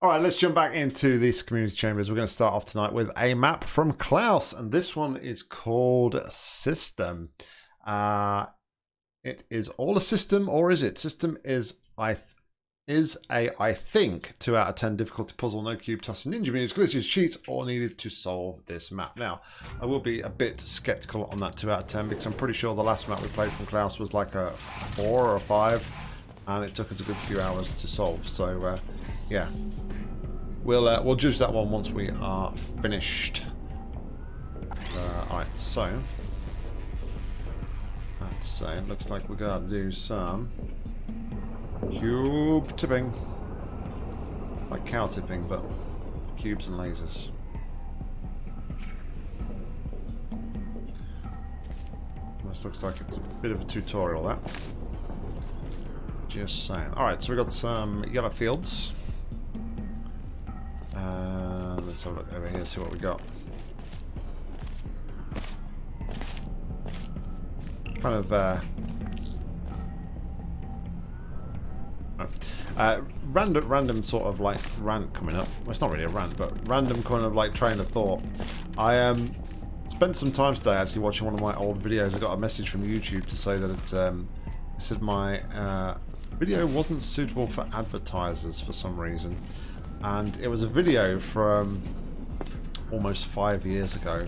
All right, let's jump back into these community chambers. We're going to start off tonight with a map from Klaus, and this one is called System. Uh, it is all a system, or is it? System is I is a I think two out of ten difficulty puzzle, no cube tossing ninja moves, glitches, cheats, all needed to solve this map. Now, I will be a bit skeptical on that two out of ten because I'm pretty sure the last map we played from Klaus was like a four or a five, and it took us a good few hours to solve. So, uh, yeah, we'll uh, we'll judge that one once we are finished. Uh, all right, so let's say it looks like we're gonna do some cube tipping, like cow tipping, but cubes and lasers. This looks like it's a bit of a tutorial, that. Just saying. Alright, so we've got some yellow fields. Uh, let's have a look over here, see what we got. Kind of uh, uh, random, random sort of like rant coming up. Well, it's not really a rant, but random kind of like train of thought. I um, spent some time today actually watching one of my old videos. I got a message from YouTube to say that it, um, said my uh, video wasn't suitable for advertisers for some reason, and it was a video from almost five years ago,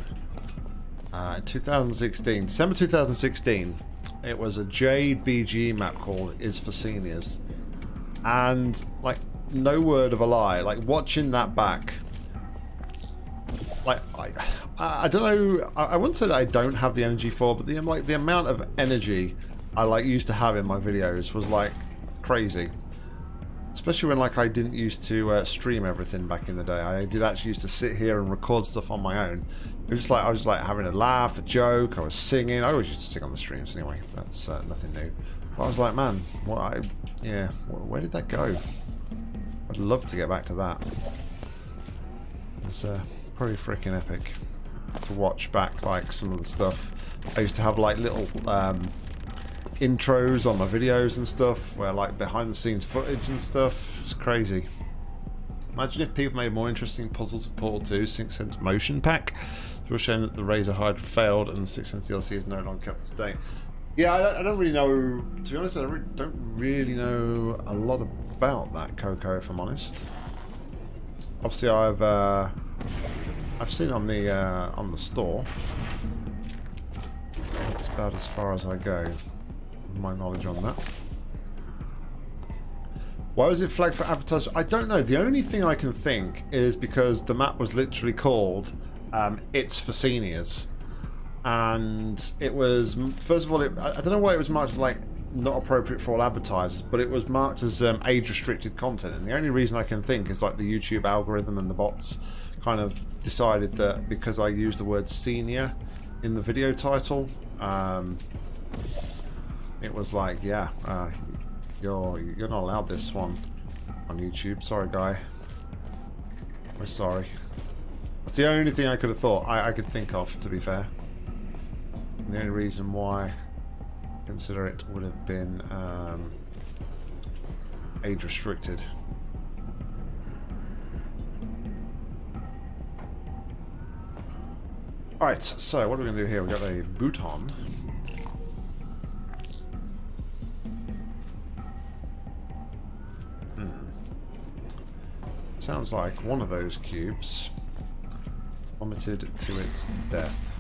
uh, 2016, December 2016. It was a JBG map called Is for Seniors and like no word of a lie like watching that back like I, I don't know I, I wouldn't say that I don't have the energy for but the like the amount of energy I like used to have in my videos was like crazy especially when like I didn't used to uh, stream everything back in the day I did actually used to sit here and record stuff on my own it was just like I was like having a laugh a joke I was singing I always used to sing on the streams anyway that's uh, nothing new but I was like man what I yeah, where did that go? I'd love to get back to that. It's uh, pretty freaking epic to watch back like some of the stuff. I used to have like little um, intros on my videos and stuff where like behind the scenes footage and stuff. It's crazy. Imagine if people made more interesting puzzles with Portal 2 Sixense Motion Pack. It was showing that the Razer Hydra failed and the Sixense DLC is no longer kept to date. Yeah, I don't, I don't, really know. To be honest, I don't really know a lot about that Coco, if I'm honest. Obviously, I've uh, I've seen on the uh, on the store. That's about as far as I go. My knowledge on that. Why was it flagged for advertising? I don't know. The only thing I can think is because the map was literally called um, "It's for Seniors." and it was first of all it, I don't know why it was marked as like not appropriate for all advertisers but it was marked as um, age restricted content and the only reason I can think is like the YouTube algorithm and the bots kind of decided that because I used the word senior in the video title um, it was like yeah uh, you're you're not allowed this one on YouTube sorry guy we're sorry that's the only thing I could have thought I, I could think of to be fair the only reason why I consider it would have been um, age restricted. Alright, so what are we going to do here? We've got a Bouton. Sounds like one of those cubes vomited to its death.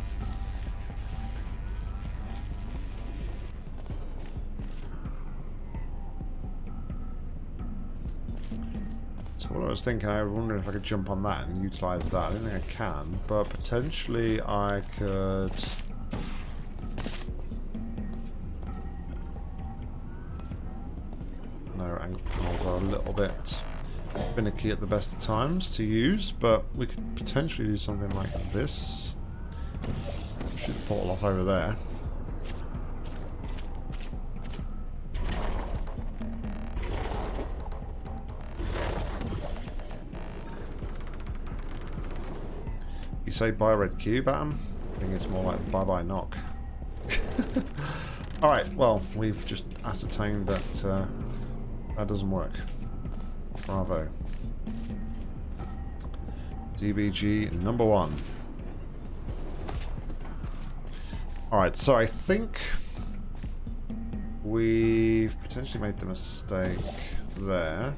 So what I was thinking, I wonder if I could jump on that and utilise that. I don't think I can, but potentially I could... finicky at the best of times to use, but we could potentially do something like this. Shoot the portal off over there. You say buy red cube him? I think it's more like bye-bye knock. Alright, well, we've just ascertained that uh, that doesn't work. Bravo. DBG number one. Alright, so I think we've potentially made the mistake there.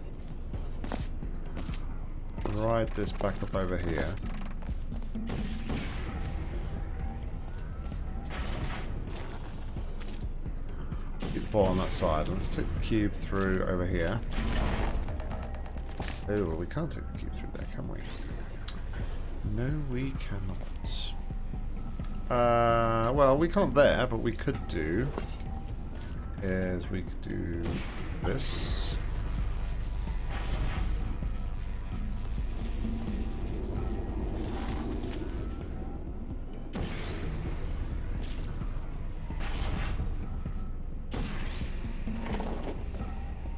Ride this back up over here. Keep the ball on that side. Let's take the cube through over here. Oh, we can't take the cube through there, can we? No, we cannot. Uh, well, we can't there, but we could do is we could do this.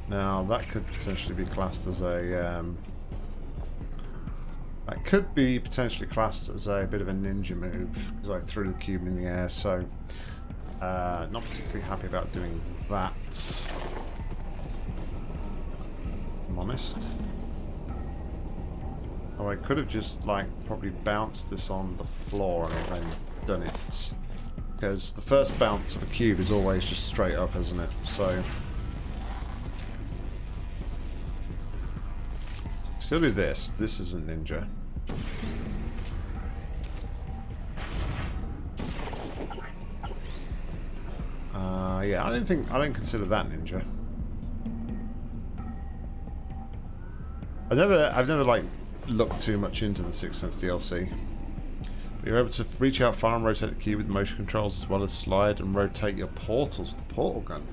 Now that could potentially be classed as a um, could be potentially classed as a bit of a ninja move because I threw the cube in the air so uh, not particularly happy about doing that. I'm honest. Oh, I could have just, like, probably bounced this on the floor and then done it. Because the first bounce of a cube is always just straight up, isn't it? So... Still do this. This isn't ninja. Uh, yeah, I don't think I don't consider that ninja. I never, I've never like looked too much into the Sixense DLC. But you're able to reach out far and rotate the cube with motion controls, as well as slide and rotate your portals with the portal gun.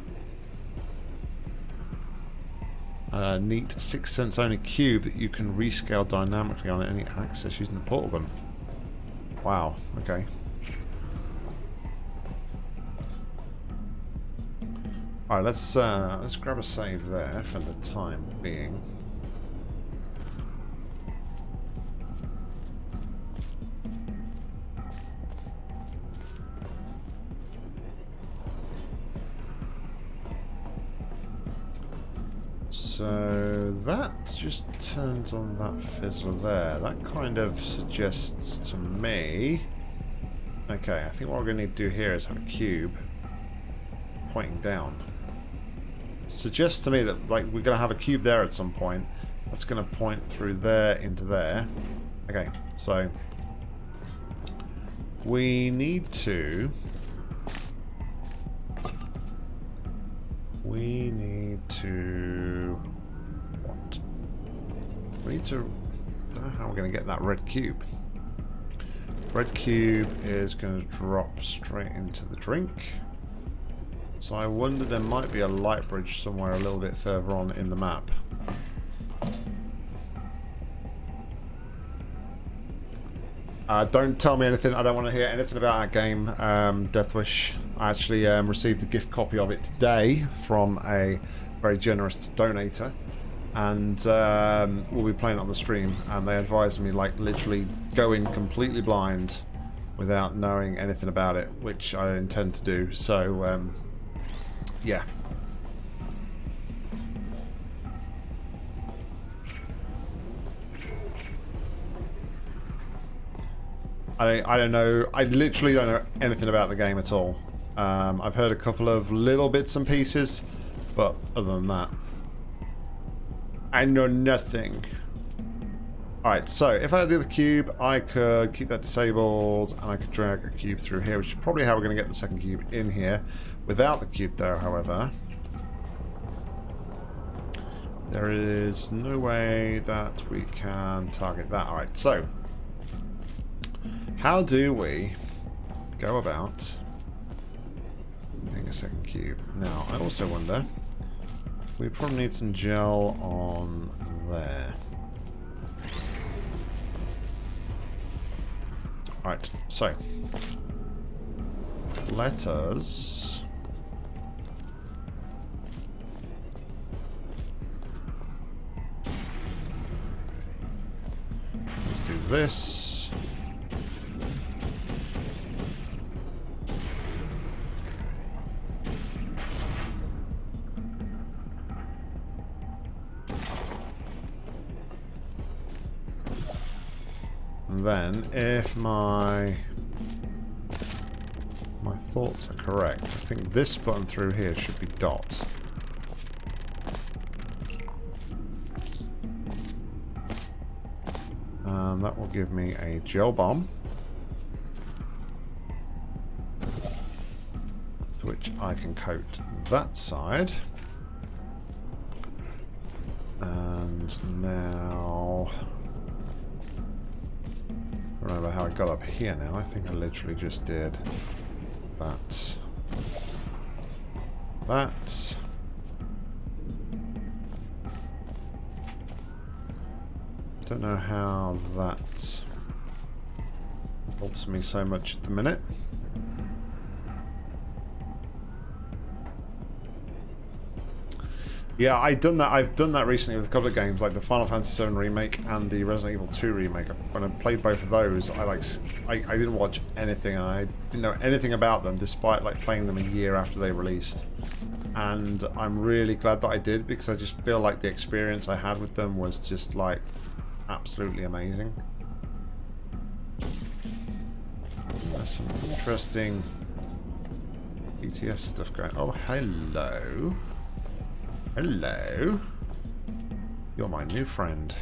A neat Sixense only cube that you can rescale dynamically on any access using the portal gun. Wow. Okay. Alright, let's uh, let's grab a save there for the time being. So that just turns on that fizzler there. That kind of suggests to me... Okay, I think what we're going to need to do here is have a cube pointing down suggests to me that like we're going to have a cube there at some point. That's going to point through there into there. Okay, so we need to need to how we're going to get that red cube. Red cube is going to drop straight into the drink. So I wonder there might be a light bridge somewhere a little bit further on in the map. Uh, don't tell me anything. I don't want to hear anything about that game, um, Deathwish. I actually um, received a gift copy of it today from a very generous donator. And um, we'll be playing it on the stream. And they advised me, like, literally go in completely blind without knowing anything about it, which I intend to do. So, um, yeah. I, I don't know. I literally don't know anything about the game at all. Um, I've heard a couple of little bits and pieces, but other than that, I know nothing. Alright, so if I had the other cube, I could keep that disabled and I could drag a cube through here, which is probably how we're going to get the second cube in here. Without the cube though, however, there is no way that we can target that. Alright, so how do we go about getting a second cube? Now, I also wonder, we probably need some gel on there. Right, so let us let's do this. Then, if my my thoughts are correct, I think this button through here should be dot. And that will give me a gel bomb. Which I can coat that side. And now... Remember how I got up here now. I think I literally just did that. That. Don't know how that helps me so much at the minute. Yeah, I done that. I've done that recently with a couple of games, like the Final Fantasy VII remake and the Resident Evil 2 remake. When I played both of those, I like I, I didn't watch anything, and I didn't know anything about them, despite like playing them a year after they released. And I'm really glad that I did because I just feel like the experience I had with them was just like absolutely amazing. There's some interesting BTS stuff going. Oh, hello. Hello. You're my new friend.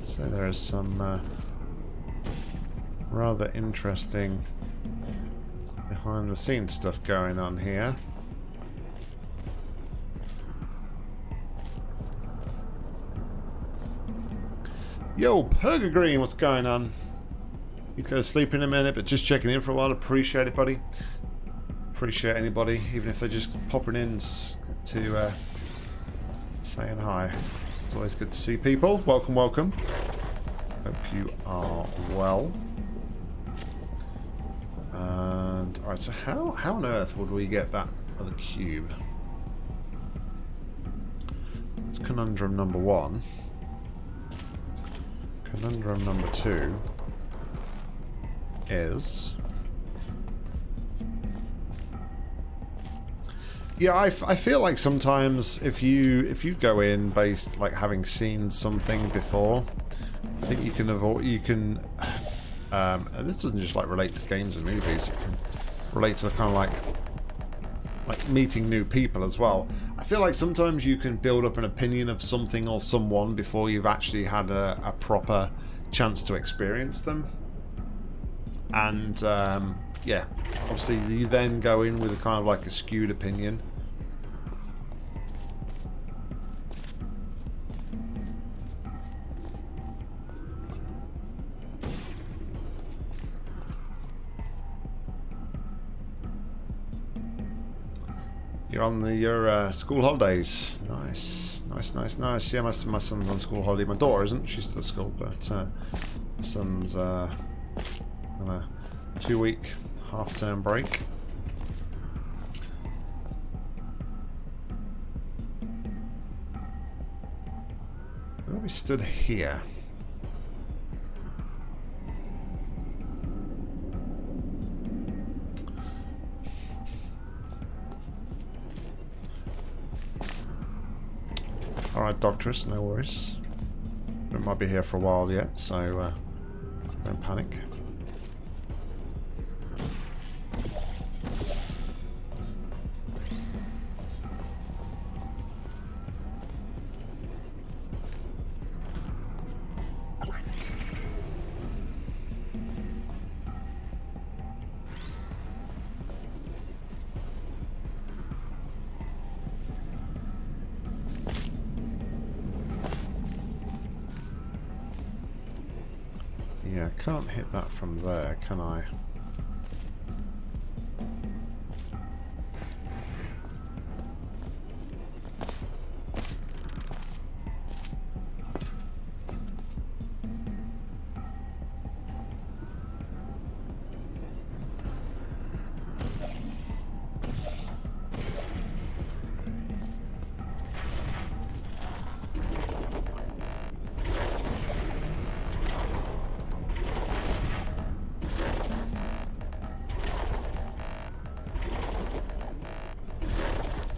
So there is some uh, rather interesting behind the scenes stuff going on here. Yo, Purga Green, what's going on? He's going to sleep in a minute, but just checking in for a while. Appreciate it, buddy appreciate anybody, even if they're just popping in to uh, saying hi. It's always good to see people. Welcome, welcome. Hope you are well. And alright, so how how on earth would we get that other cube? That's conundrum number one. Conundrum number two is Yeah, I, I feel like sometimes if you if you go in based like having seen something before, I think you can avoid you can. Um, and this doesn't just like relate to games and movies. It can relate to kind of like like meeting new people as well. I feel like sometimes you can build up an opinion of something or someone before you've actually had a, a proper chance to experience them. And um, yeah, obviously you then go in with a kind of like a skewed opinion. You're on the, your uh, school holidays. Nice, nice, nice, nice. Yeah, my, my son's on school holiday. My daughter isn't. She's still at school, but uh, my son's uh, on a two-week half-term break. Where we stood here? Alright, Doctress, no worries. We might be here for a while yet, so uh, don't panic. There, can I?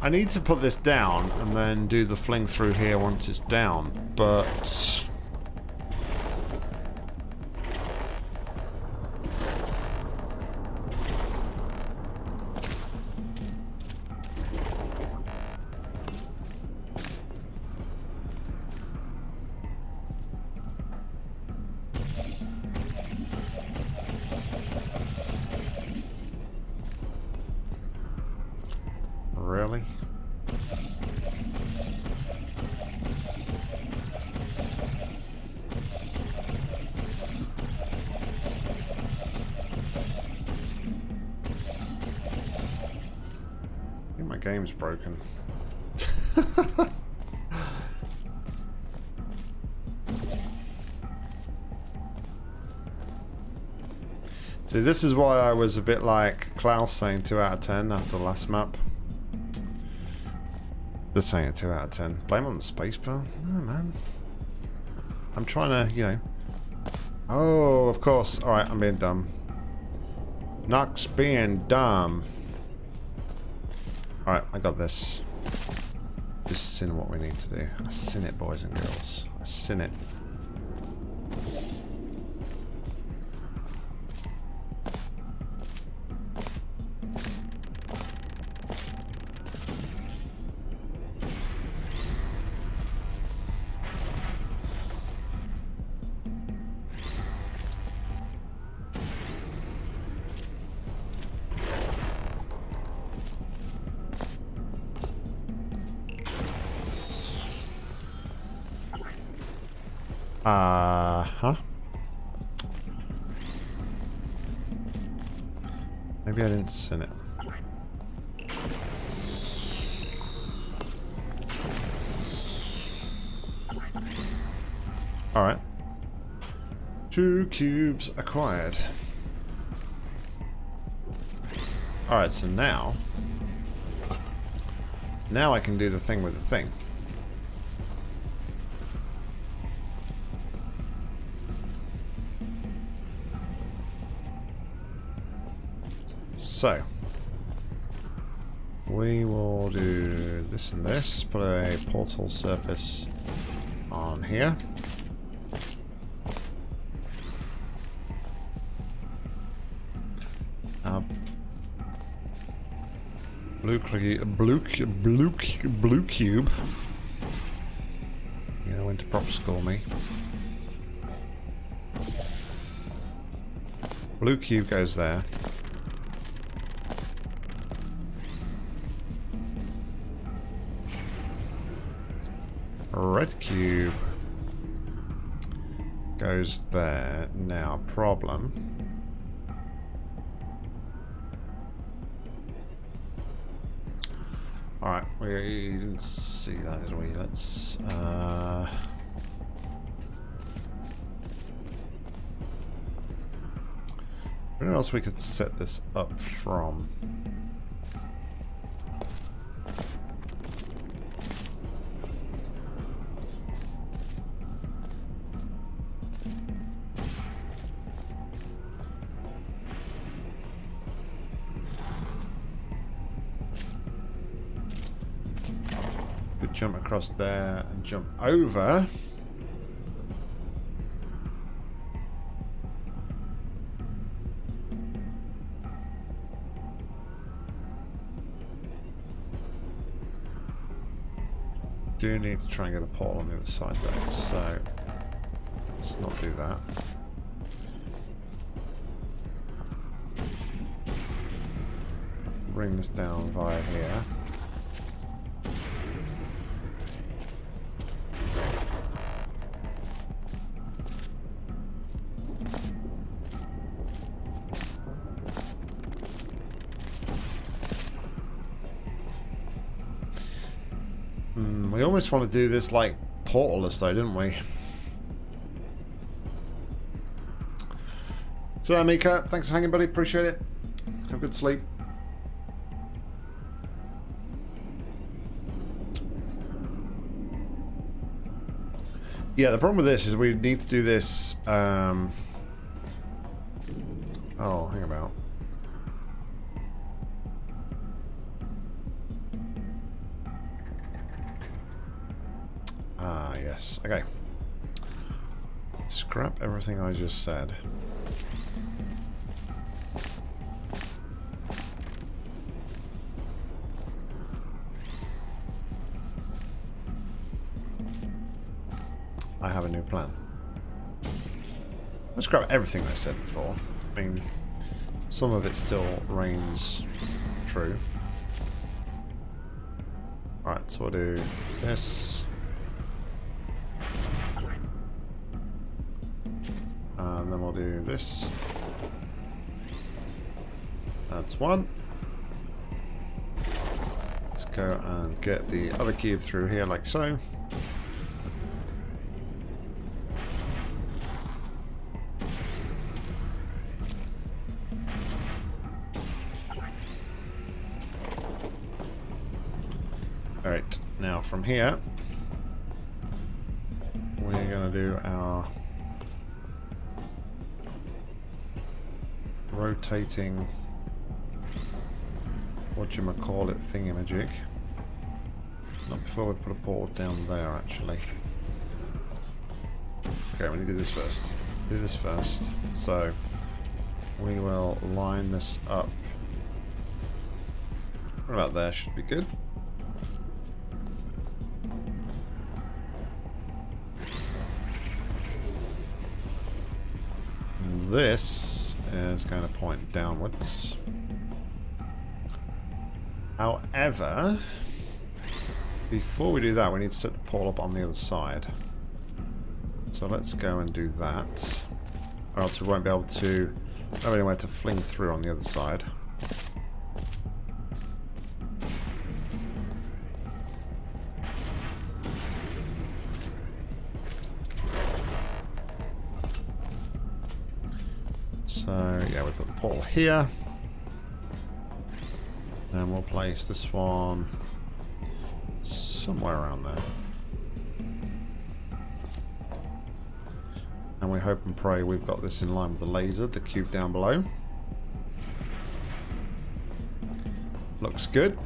I need to put this down and then do the fling through here once it's down, but... game's broken. See, this is why I was a bit like Klaus saying 2 out of 10 after the last map. They're saying 2 out of 10. Blame on the space bar? No, man. I'm trying to, you know... Oh, of course. Alright, I'm being dumb. Nox being dumb. I got this. Just sin what we need to do. I sin it, boys and girls. I sin it. Acquired. Alright, so now... Now I can do the thing with the thing. So, we will do this and this, put a portal surface on here. Blue, blue, blue, blue cube. You know when to prop score me. Blue cube goes there. red cube goes there. Now, problem. Alright, we didn't see that, did we? Let's... Uh... Where else we could set this up from? Across there and jump over. Do need to try and get a portal on the other side though, so let's not do that. Bring this down via here. Almost want to do this like portalless though, didn't we? So, Mika, thanks for hanging, buddy. Appreciate it. Have a good sleep. Yeah, the problem with this is we need to do this. Um... just said. I have a new plan. Let's grab everything I said before. I mean, some of it still reigns true. Alright, so we'll do this. That's one. Let's go and get the other cube through here like so. Alright, now from here, we're going to do our rotating what you call it thingamajig. Not before we put a portal down there actually. Okay, we need to do this first. Do this first. So we will line this up. Right about there should be good. this is going to point downwards. However, before we do that, we need to set the pole up on the other side. So let's go and do that. Or else we won't be able to have anywhere to fling through on the other side. So yeah, we've put the pole here. We'll place this one somewhere around there. And we hope and pray we've got this in line with the laser, the cube down below. Looks good.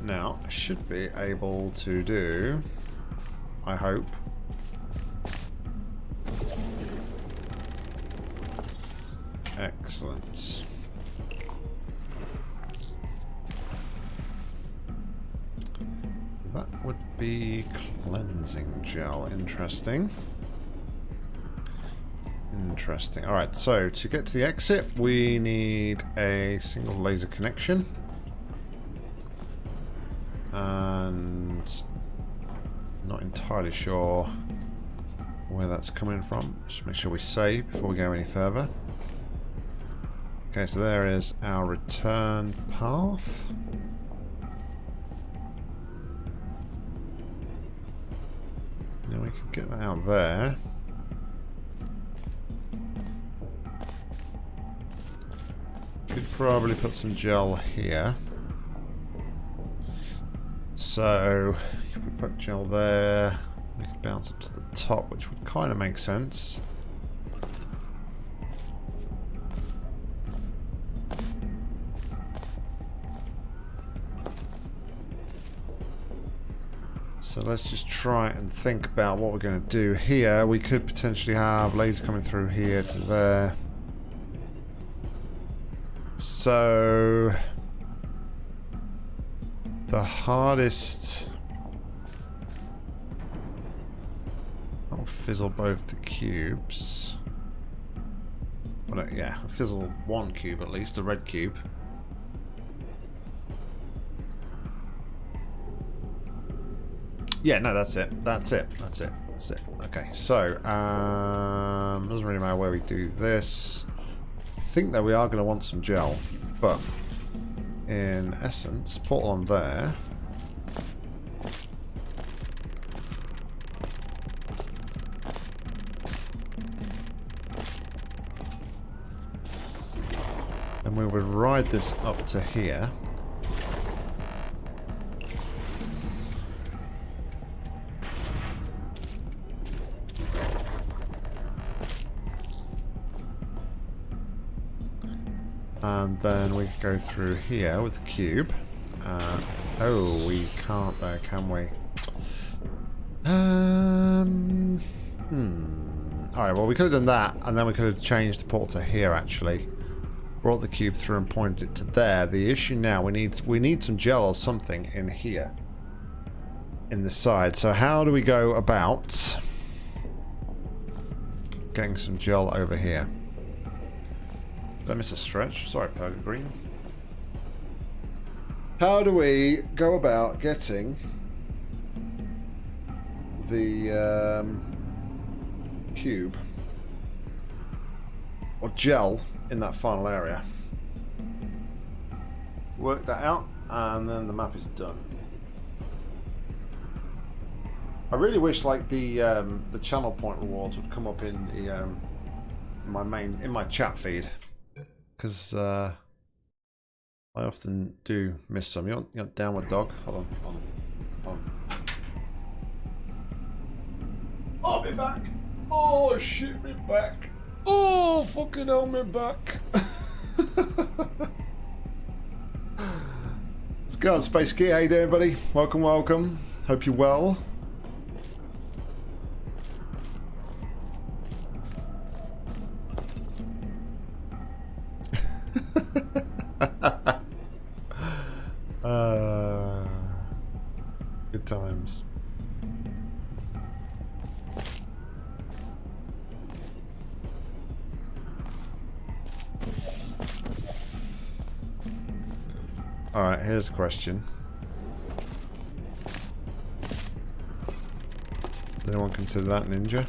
Now, I should be able to do, I hope, Interesting. Interesting. Alright, so to get to the exit, we need a single laser connection. And not entirely sure where that's coming from. Just make sure we save before we go any further. Okay, so there is our return path. Now we could get that out there. Could probably put some gel here. So, if we put gel there, we could bounce up to the top, which would kind of make sense. So let's just try and think about what we're going to do here. We could potentially have laser coming through here to there. So... The hardest... I'll fizzle both the cubes. Well, yeah, fizzle one cube at least, the red cube. Yeah, no, that's it. That's it. That's it. That's it. Okay, so, um, doesn't really matter where we do this. I think that we are going to want some gel, but in essence, put on there. And we would ride this up to here. And then we go through here with the cube. Uh, oh, we can't there, can we? Um, hmm. Alright, well we could have done that, and then we could have changed the port to here actually. Brought the cube through and pointed it to there. The issue now, we need we need some gel or something in here. In the side. So how do we go about getting some gel over here? Did I miss a stretch? Sorry, Green. How do we go about getting the um, cube or gel in that final area? Work that out and then the map is done. I really wish like the um, the channel point rewards would come up in the um, my main in my chat feed because uh, I often do miss some. You want, you want downward dog? Hold on, hold on, hold on. Oh, me back! Oh shit, me back! Oh fucking hell, me back! Let's go on, Space Key. How you doing, buddy? Welcome, welcome. Hope you're well. Question. Anyone consider that ninja?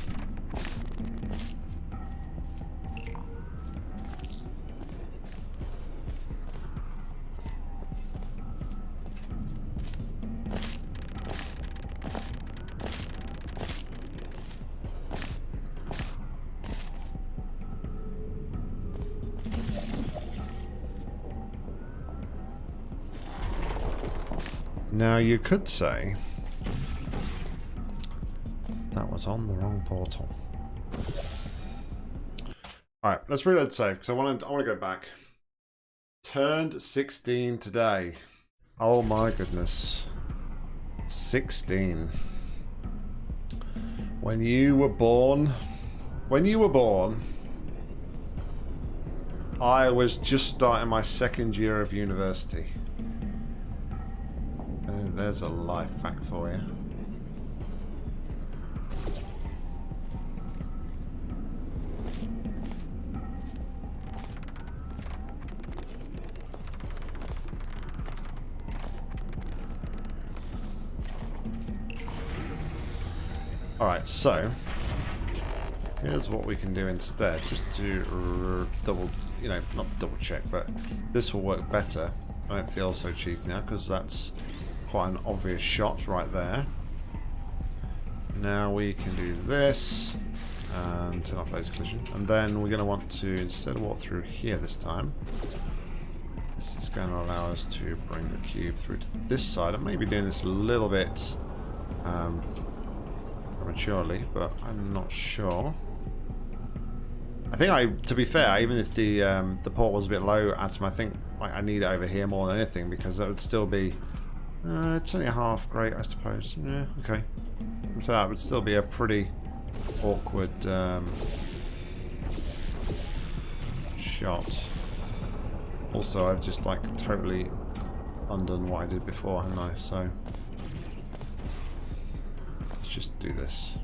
You could say that was on the wrong portal. All right, let's reload save because I want to. I want to go back. Turned 16 today. Oh my goodness. 16. When you were born, when you were born, I was just starting my second year of university. There's a life fact for you. Alright, so here's what we can do instead, just to double, you know, not double check, but this will work better. I don't feel so cheeky now because that's quite an obvious shot right there. Now we can do this and turn off laser collision. And then we're going to want to, instead walk through here this time, this is going to allow us to bring the cube through to this side. I may be doing this a little bit um, prematurely, but I'm not sure. I think I, to be fair, even if the um, the port was a bit low, Atom, I think like, I need it over here more than anything because that would still be uh, it's only a half great, I suppose. Yeah, okay. So that would still be a pretty awkward um, shot. Also, I've just like totally undone what I did before, haven't I? So let's just do this.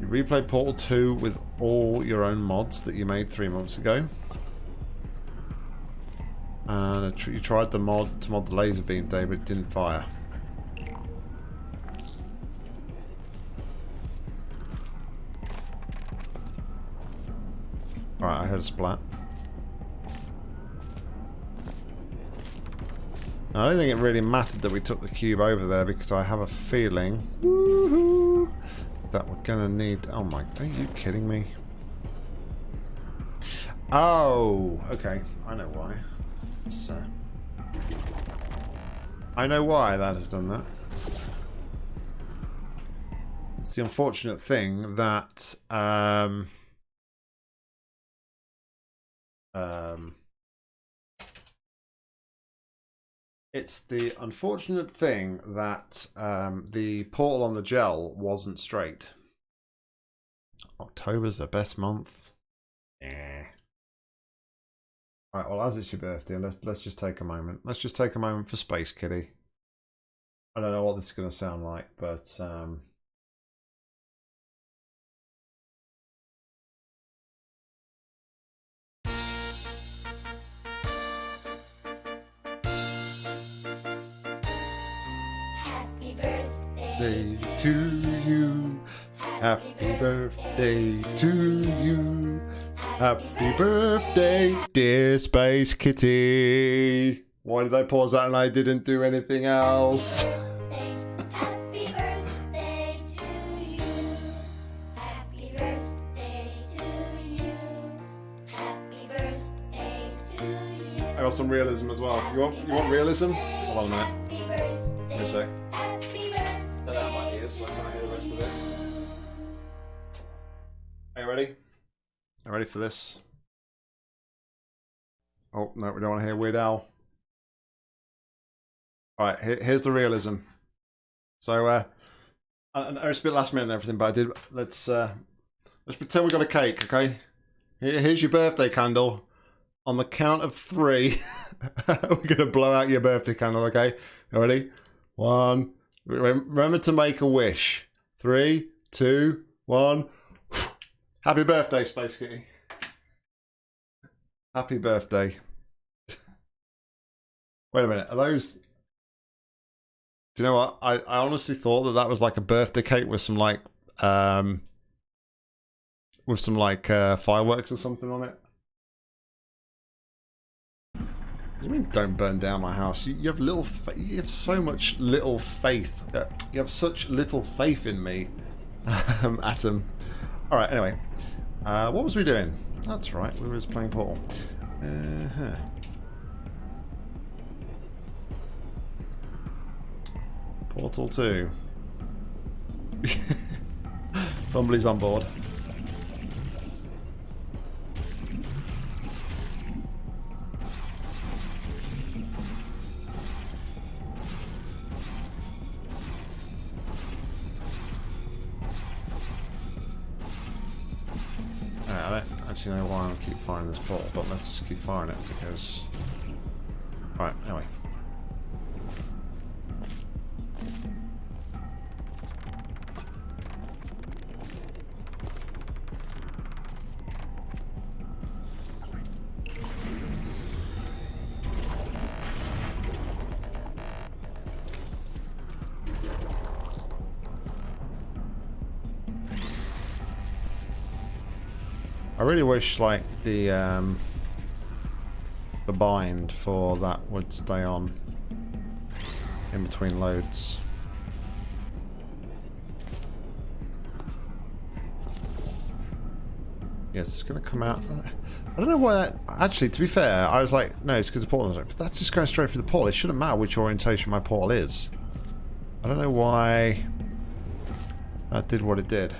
You replay Portal 2 with all your own mods that you made three months ago. And you tried the mod to mod the laser beam day, but it didn't fire. Alright, I heard a splat. Now, I don't think it really mattered that we took the cube over there because I have a feeling that we're gonna need. Oh my! Are you kidding me? Oh, okay. I know why. I know why that has done that. It's the unfortunate thing that um, um, it's the unfortunate thing that um, the portal on the gel wasn't straight. October's the best month. Yeah. Right, well, as it's your birthday, let's let's just take a moment. Let's just take a moment for Space Kitty. I don't know what this is going to sound like, but um, Happy birthday birthday to you. Happy birthday to you. Happy birthday, dear Space Kitty. Why did I pause that and I didn't do anything else? Happy birthday to you. Happy birthday to you. Happy birthday to you. I got some realism as well. You want you want realism? Hold on a minute. Happy birthday. Give me a sec. Happy birthday. Out my ears so I can't hear the rest of it. Are you ready? You ready for this? Oh no, we don't want to hear Weird Al. All right, here, here's the realism. So, uh, I, I know it's a bit last minute and everything, but I did. Let's uh, let's pretend we got a cake, okay? Here, here's your birthday candle. On the count of three, we're gonna blow out your birthday candle, okay? You ready? One. Remember to make a wish. Three, two, one. Happy birthday, Space Kitty. Happy birthday. Wait a minute. Are those? Do you know what? I, I honestly thought that that was like a birthday cake with some like um with some like uh, fireworks or something on it. You mean don't burn down my house? You, you have little, you have so much little faith. Uh, you have such little faith in me, um, Atom. All right. Anyway, uh, what was we doing? That's right. We was playing Portal. Uh huh. Portal Two. Bumbly's on board. Actually know why I keep firing this portal, but let's just keep firing it because... Right, anyway. Really wish like the um, the bind for that would stay on in between loads. Yes, it's going to come out. I don't know why that... Actually, to be fair, I was like, no, it's because the portal... But that's just going straight through the portal. It shouldn't matter which orientation my portal is. I don't know why that did what it did.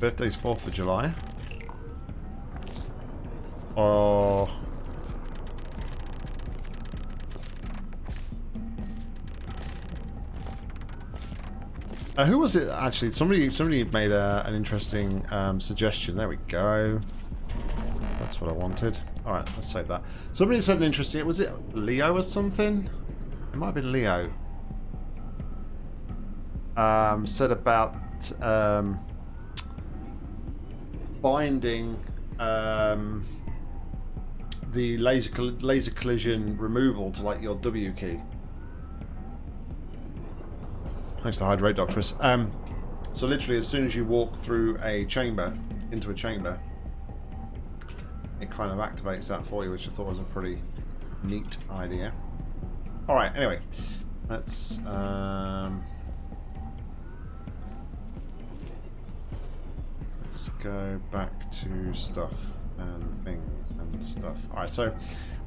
Birthday's 4th of July. Oh. Uh, who was it actually? Somebody somebody made a, an interesting um, suggestion. There we go. That's what I wanted. Alright, let's save that. Somebody said an interesting... Was it Leo or something? It might have been Leo. Um, said about... Um, binding um, the laser laser collision removal to like your W key. Thanks to Hydrate Doctress. Um, so literally, as soon as you walk through a chamber, into a chamber, it kind of activates that for you, which I thought was a pretty neat idea. All right. Anyway, let's. Um, go back to stuff and things and stuff. Alright, so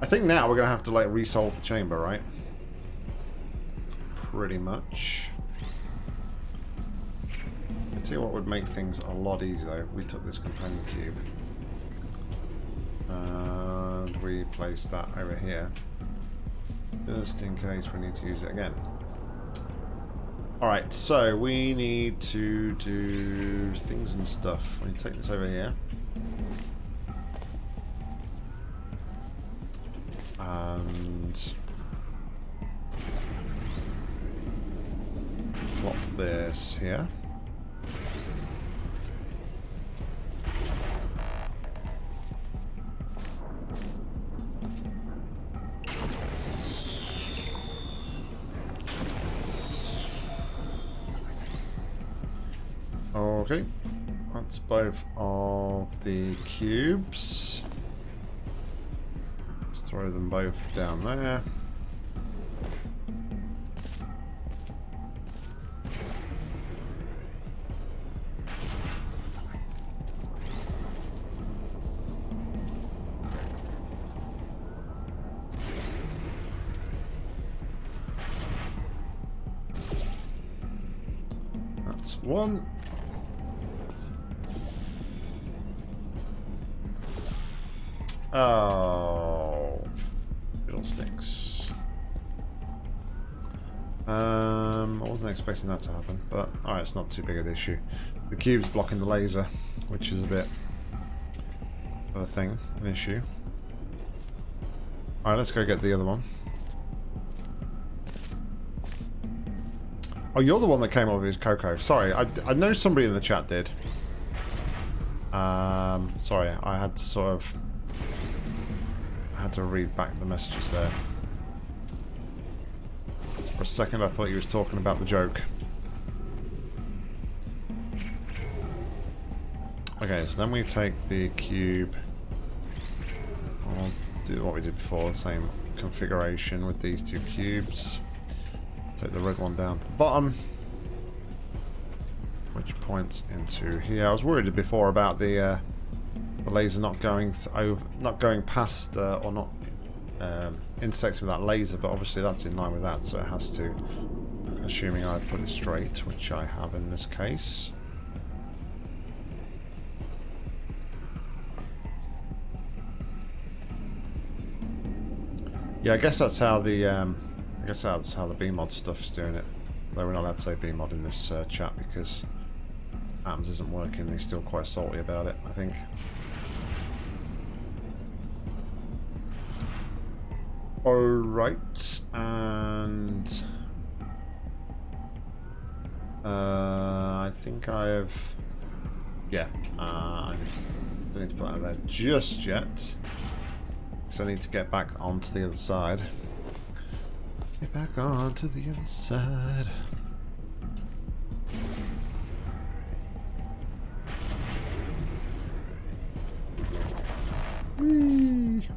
I think now we're going to have to like resolve the chamber, right? Pretty much. I tell you what would make things a lot easier though if we took this companion cube and we place that over here just in case we need to use it again. Alright, so we need to do things and stuff. We take this over here. And plop this here. Both of the cubes. Let's throw them both down there. That's one. Oh, fiddlesticks. Um, I wasn't expecting that to happen, but alright, it's not too big of an issue. The cube's blocking the laser, which is a bit of a thing, an issue. Alright, let's go get the other one. Oh, you're the one that came over with Coco. Sorry, I, I know somebody in the chat did. Um, sorry, I had to sort of... To read back the messages there. For a second I thought he was talking about the joke. Okay, so then we take the cube. I'll do what we did before, the same configuration with these two cubes. Take the red one down to the bottom. Which points into here. I was worried before about the uh, the laser not going over, not going past uh, or not um, intersecting with that laser, but obviously that's in line with that, so it has to. Assuming I've put it straight, which I have in this case. Yeah, I guess that's how the um, I guess that's how the BEEMod stuff is doing it. Though we're not allowed to say BEEMod in this uh, chat because Atoms isn't working. and He's still quite salty about it, I think. Alright, and... Uh, I think I've... Yeah, uh, I don't need to put that there just yet. So I need to get back onto the other side. Get back onto the other side. Whee.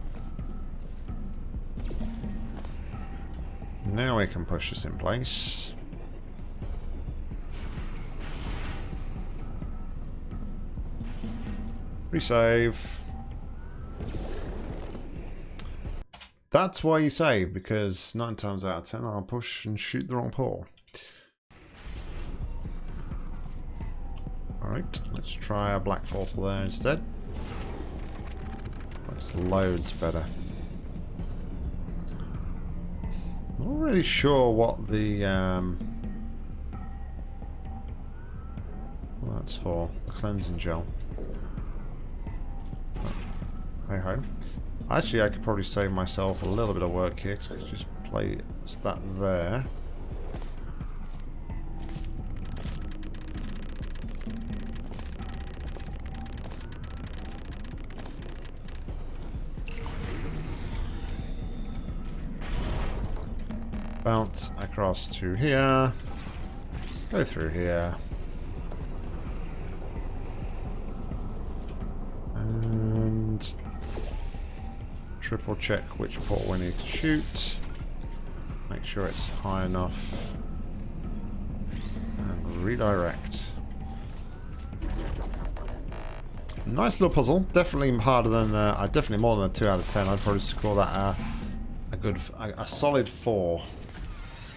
Now we can push this in place. Resave. That's why you save, because nine times out of ten I'll push and shoot the wrong pole. Alright, let's try a black portal there instead. Looks loads better. Not really sure what the um, that's for. The cleansing gel. Hey ho. Actually, I could probably save myself a little bit of work here because I could just place that there. Bounce across to here. Go through here. And triple check which port we need to shoot. Make sure it's high enough. And redirect. Nice little puzzle. Definitely harder than, uh, definitely more than a 2 out of 10. I'd probably score that uh, a good, a, a solid 4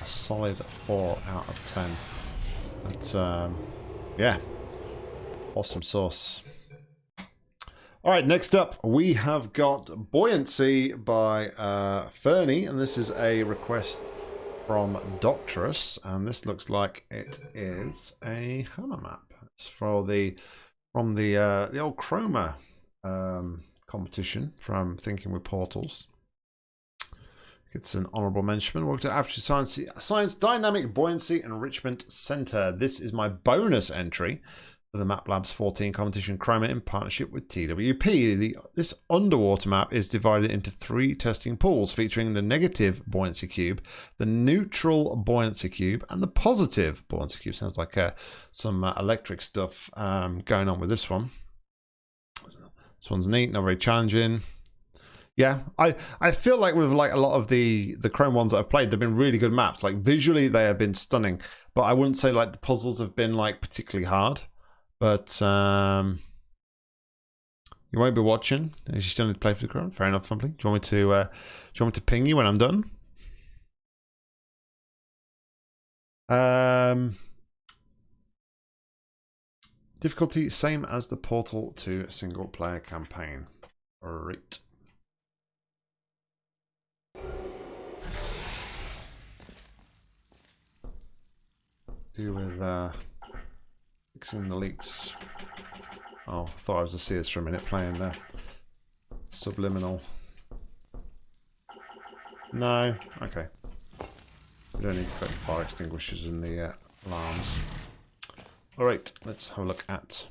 a solid 4 out of 10. But, um, yeah. Awesome sauce. Alright, next up we have got Buoyancy by uh, Fernie, and this is a request from Doctorus, and this looks like it is a hammer map. It's for the from the uh, the old Chroma um, competition from Thinking with Portals. It's an honorable mention. Welcome to Aperture Science, Science Dynamic Buoyancy Enrichment Center. This is my bonus entry. For the Map Labs 14 competition Chroma in partnership with TWP. The, this underwater map is divided into three testing pools featuring the negative buoyancy cube, the neutral buoyancy cube, and the positive buoyancy cube. Sounds like uh, some uh, electric stuff um, going on with this one. This one's neat, not very challenging. Yeah, I, I feel like with like a lot of the the Chrome ones that I've played, they've been really good maps. Like visually, they have been stunning, but I wouldn't say like the puzzles have been like particularly hard. But um, you won't be watching. You still need to play for the Chrome. Fair enough, Thumbly. Do you want me to? Uh, do you want me to ping you when I'm done? Um, difficulty same as the Portal 2 single player campaign. Right. Do with uh, fixing the leaks. Oh, I thought I was a Sears for a minute playing there. Subliminal. No, okay. We don't need to put the fire extinguishers in the uh, alarms. Alright, let's have a look at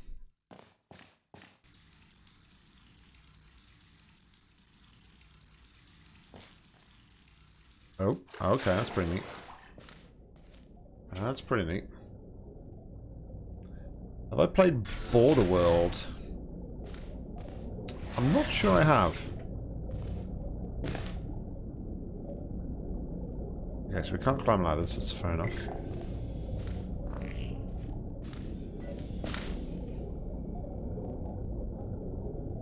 Oh, okay, that's pretty neat. That's pretty neat. Have I played Border World? I'm not sure I have. So we can't climb ladders, that's fair enough.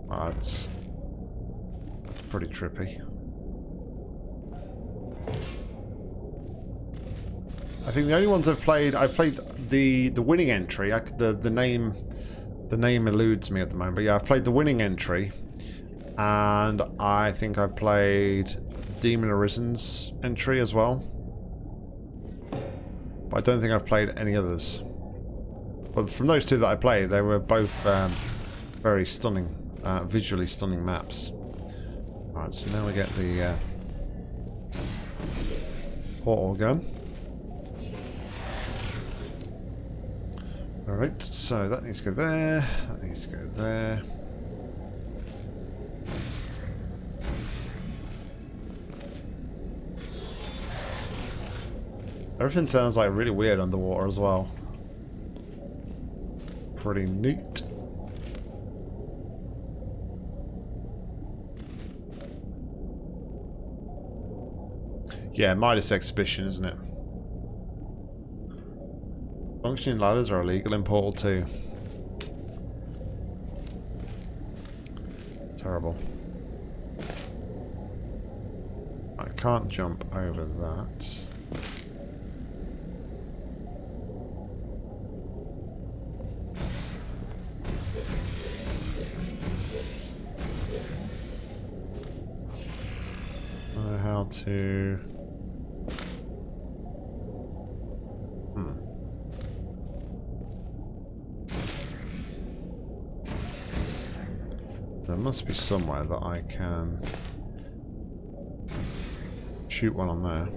That's, that's pretty trippy. I think the only ones I've played, I've played the the winning entry. I, the the name the name eludes me at the moment, but yeah, I've played the winning entry, and I think I've played Demon Arisen's entry as well. But I don't think I've played any others. But from those two that I played, they were both um, very stunning, uh, visually stunning maps. Alright, so now we get the uh, portal gun. Alright, so that needs to go there, that needs to go there. Everything sounds like really weird underwater as well. Pretty neat. Yeah, Midas Exhibition, isn't it? Functioning ladders are illegal in Portal 2. Terrible. I can't jump over that. how to... Hmm. There must be somewhere that I can shoot one on there.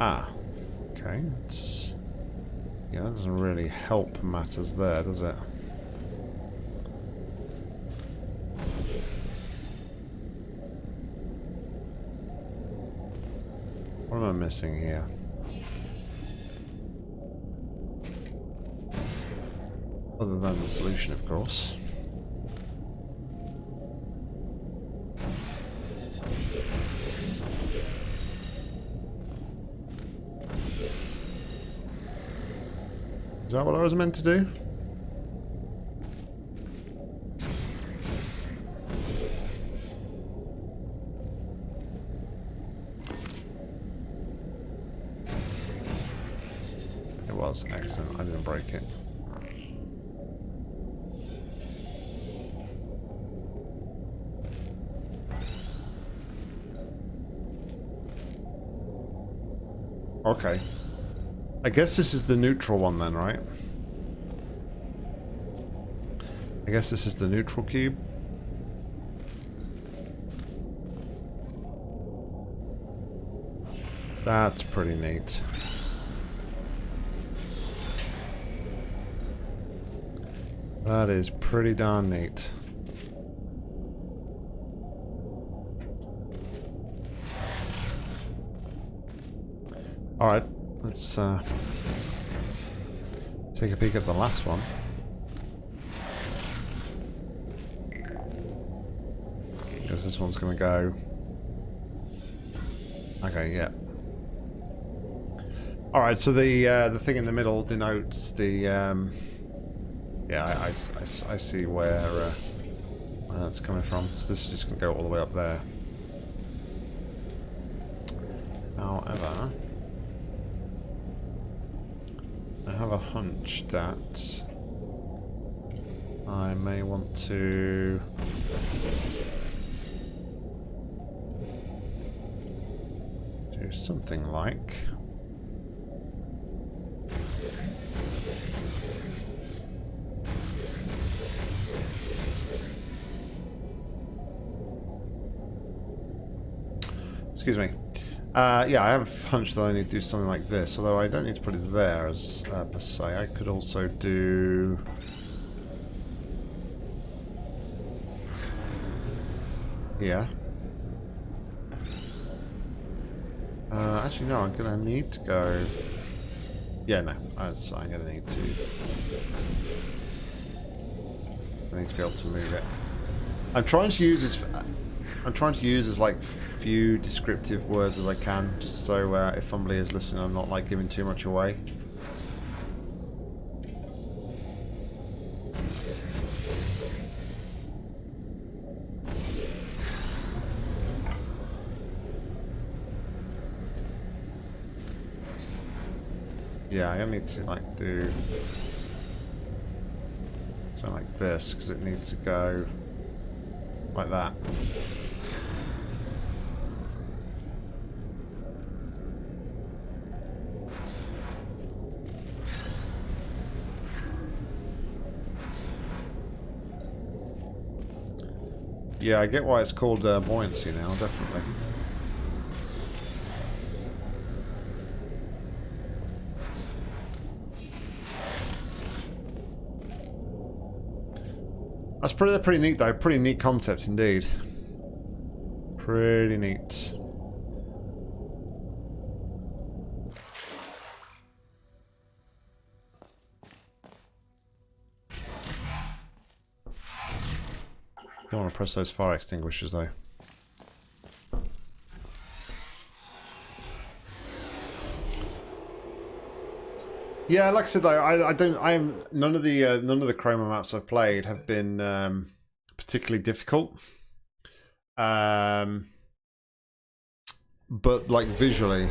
Ah, okay. It's, yeah, that doesn't really help matters there, does it? What am I missing here? Other than the solution, of course. Is that what I was meant to do? It was excellent. I didn't break it. Okay. I guess this is the neutral one then, right? I guess this is the neutral cube. That's pretty neat. That is pretty darn neat. Alright, let's uh, take a peek at the last one. Guess this one's gonna go. Okay, yeah. Alright, so the uh, the thing in the middle denotes the um, yeah, I, I, I, I see where, uh, where that's coming from. So this is just going to go all the way up there. However, I have that I may want to do something like Excuse me. Uh, yeah, I have a hunch that I need to do something like this, although I don't need to put it there as uh, per se. I could also do... Yeah. Uh, actually, no, I'm going to need to go... Yeah, no, I'm going to need to... I need to be able to move it. I'm trying to use this... I'm trying to use as like few descriptive words as I can, just so uh, if somebody is listening, I'm not like giving too much away. Yeah, I need to like do something like this because it needs to go like that. Yeah, I get why it's called uh, buoyancy now, definitely. That's pretty, pretty neat though, pretty neat concept indeed. Pretty neat. Press those fire extinguishers though. Yeah, like I said, though, I, I don't. I am none of the uh, none of the chroma maps I've played have been um, particularly difficult. Um, but like visually,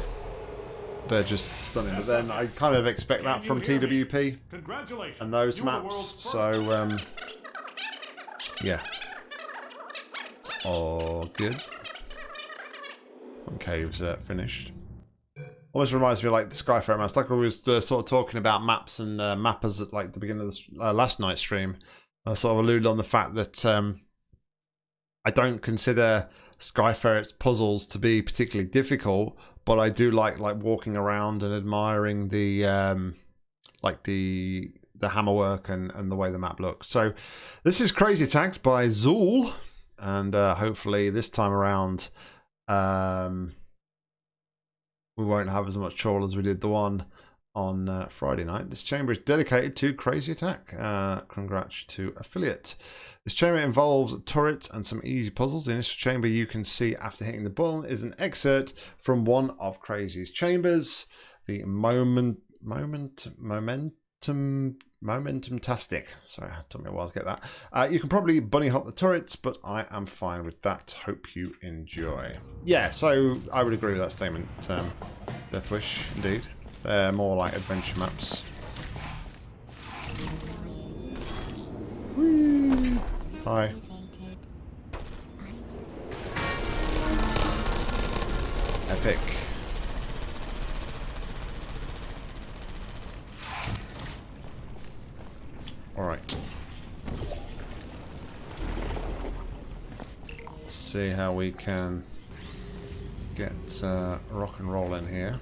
they're just stunning. But then I kind of expect that from TWP Congratulations. and those You are the maps. So um, yeah, all good. One cave's uh, finished. Almost reminds me of like the Skyfarer maps. Like I was uh, sort of talking about maps and uh, mappers at like the beginning of the, uh, last night's stream. I sort of alluded on the fact that um, I don't consider Skyferret's puzzles to be particularly difficult, but I do like like walking around and admiring the um, like the the hammerwork and, and the way the map looks. So this is Crazy Tags by Zool, and uh, hopefully this time around um, we won't have as much trouble as we did the one on uh, Friday night. This chamber is dedicated to Crazy Attack. Uh, congrats to affiliate. This chamber involves a turret and some easy puzzles. The initial chamber you can see after hitting the button is an excerpt from one of Crazy's chambers. The moment, moment, moment, momentum, momentum tastic. Sorry, it took me a while to get that. Uh, you can probably bunny hop the turrets, but I am fine with that. Hope you enjoy. Yeah, so I would agree with that statement. Um, Deathwish, indeed. They're more like adventure maps. Hi. Epic. Alright. Let's see how we can get uh, rock and roll in here.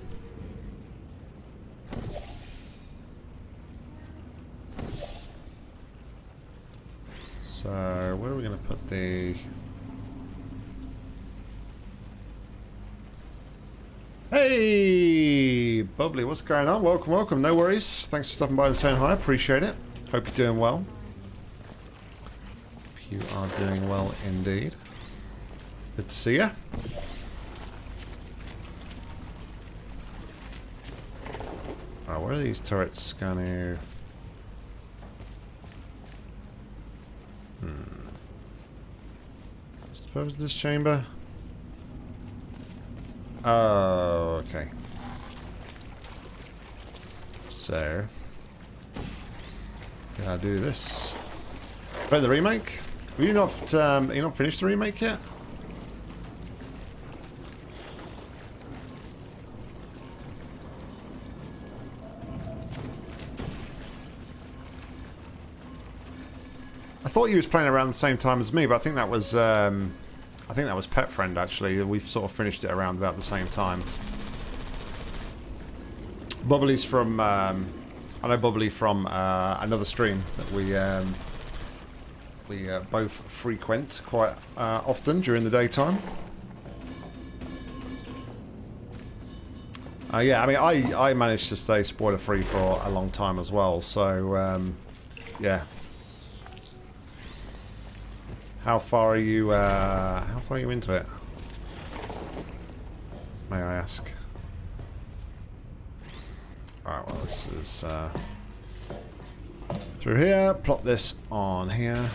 So, where are we going to put the... Hey! Bubbly, what's going on? Welcome, welcome. No worries. Thanks for stopping by and saying hi. Appreciate it. Hope you're doing well. Hope you are doing well indeed. Good to see you. Alright, where are these turrets going to... Hmm. What's the purpose of this chamber? Oh, okay. So... Gotta do this. Play the remake? Have you not, um, you not finished the remake yet? I thought you was playing around the same time as me, but I think that was um, I think that was Pet Friend actually. We've sort of finished it around about the same time. Bubbly's from um, I know Bubbly from uh, another stream that we um, we uh, both frequent quite uh, often during the daytime. Uh, yeah, I mean, I, I managed to stay spoiler free for a long time as well, so um, yeah, how far are you, uh, how far are you into it? May I ask? Alright, well this is, uh, through here, plop this on here,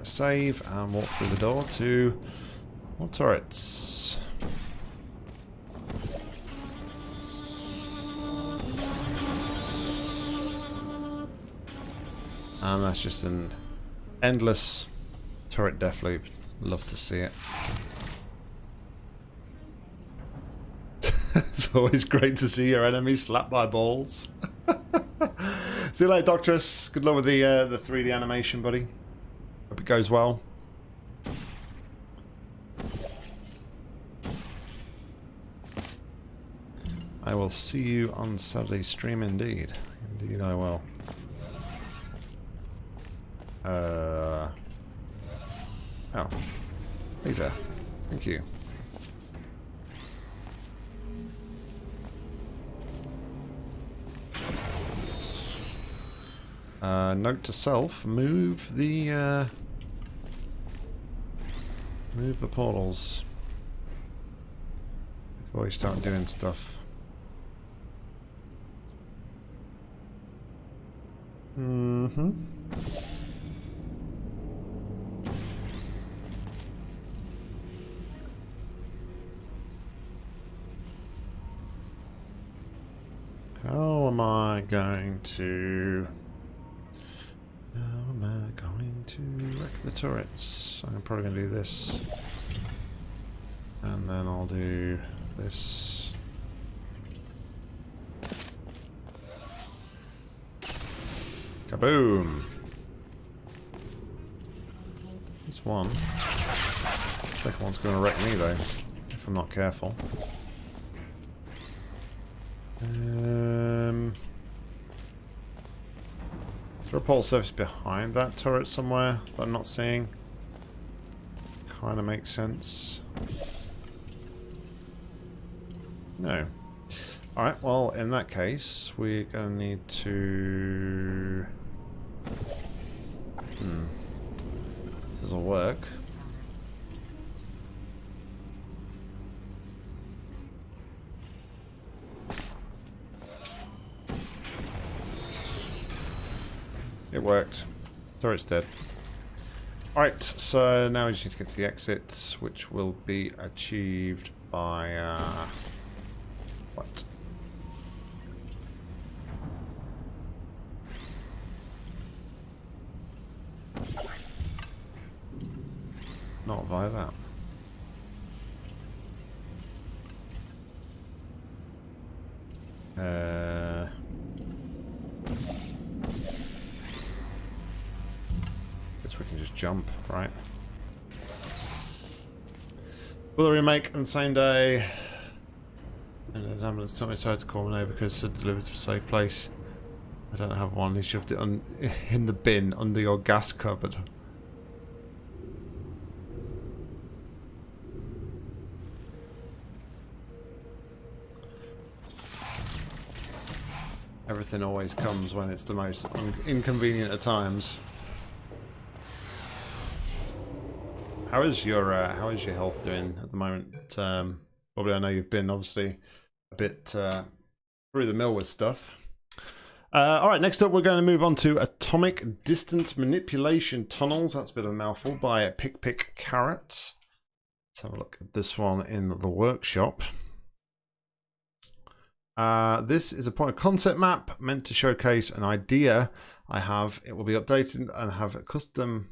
a save, and walk through the door to more turrets. And that's just an endless turret death loop. Love to see it. it's always great to see your enemy slapped by balls. see you later, Doctress. Good luck with the uh, the 3D animation, buddy. Hope it goes well. I will see you on Saturday stream indeed. Indeed I will. Uh. Oh. Lisa. Thank you. Uh, note to self, move the, uh, move the portals before you start doing stuff. Mm-hmm. How am I going to... I going to wreck the turrets? I'm probably going to do this. And then I'll do this. Kaboom! This one. Second one's going to wreck me though, if I'm not careful. Um, there a surface behind that turret somewhere that I'm not seeing? Kind of makes sense. No. Alright, well, in that case, we're to need to... Hmm. This will work. It Sorry, it's dead. Alright, so now we just need to get to the exits, which will be achieved by... Uh, what? Not via that. Uh... Guess we can just jump, right? Will the remake on the same day? And his ambulance took me aside to call me over because it delivered to a safe place. I don't have one. He shoved it on in the bin under your gas cupboard. Everything always comes when it's the most inconvenient at times. How is your uh, how is your health doing at the moment? Um, probably I know you've been obviously a bit uh, through the mill with stuff. Uh, all right, next up we're going to move on to atomic distance manipulation tunnels. That's a bit of a mouthful by Pick Pick Carrot. Let's have a look at this one in the workshop. Uh, this is a point of concept map meant to showcase an idea I have. It will be updated and have a custom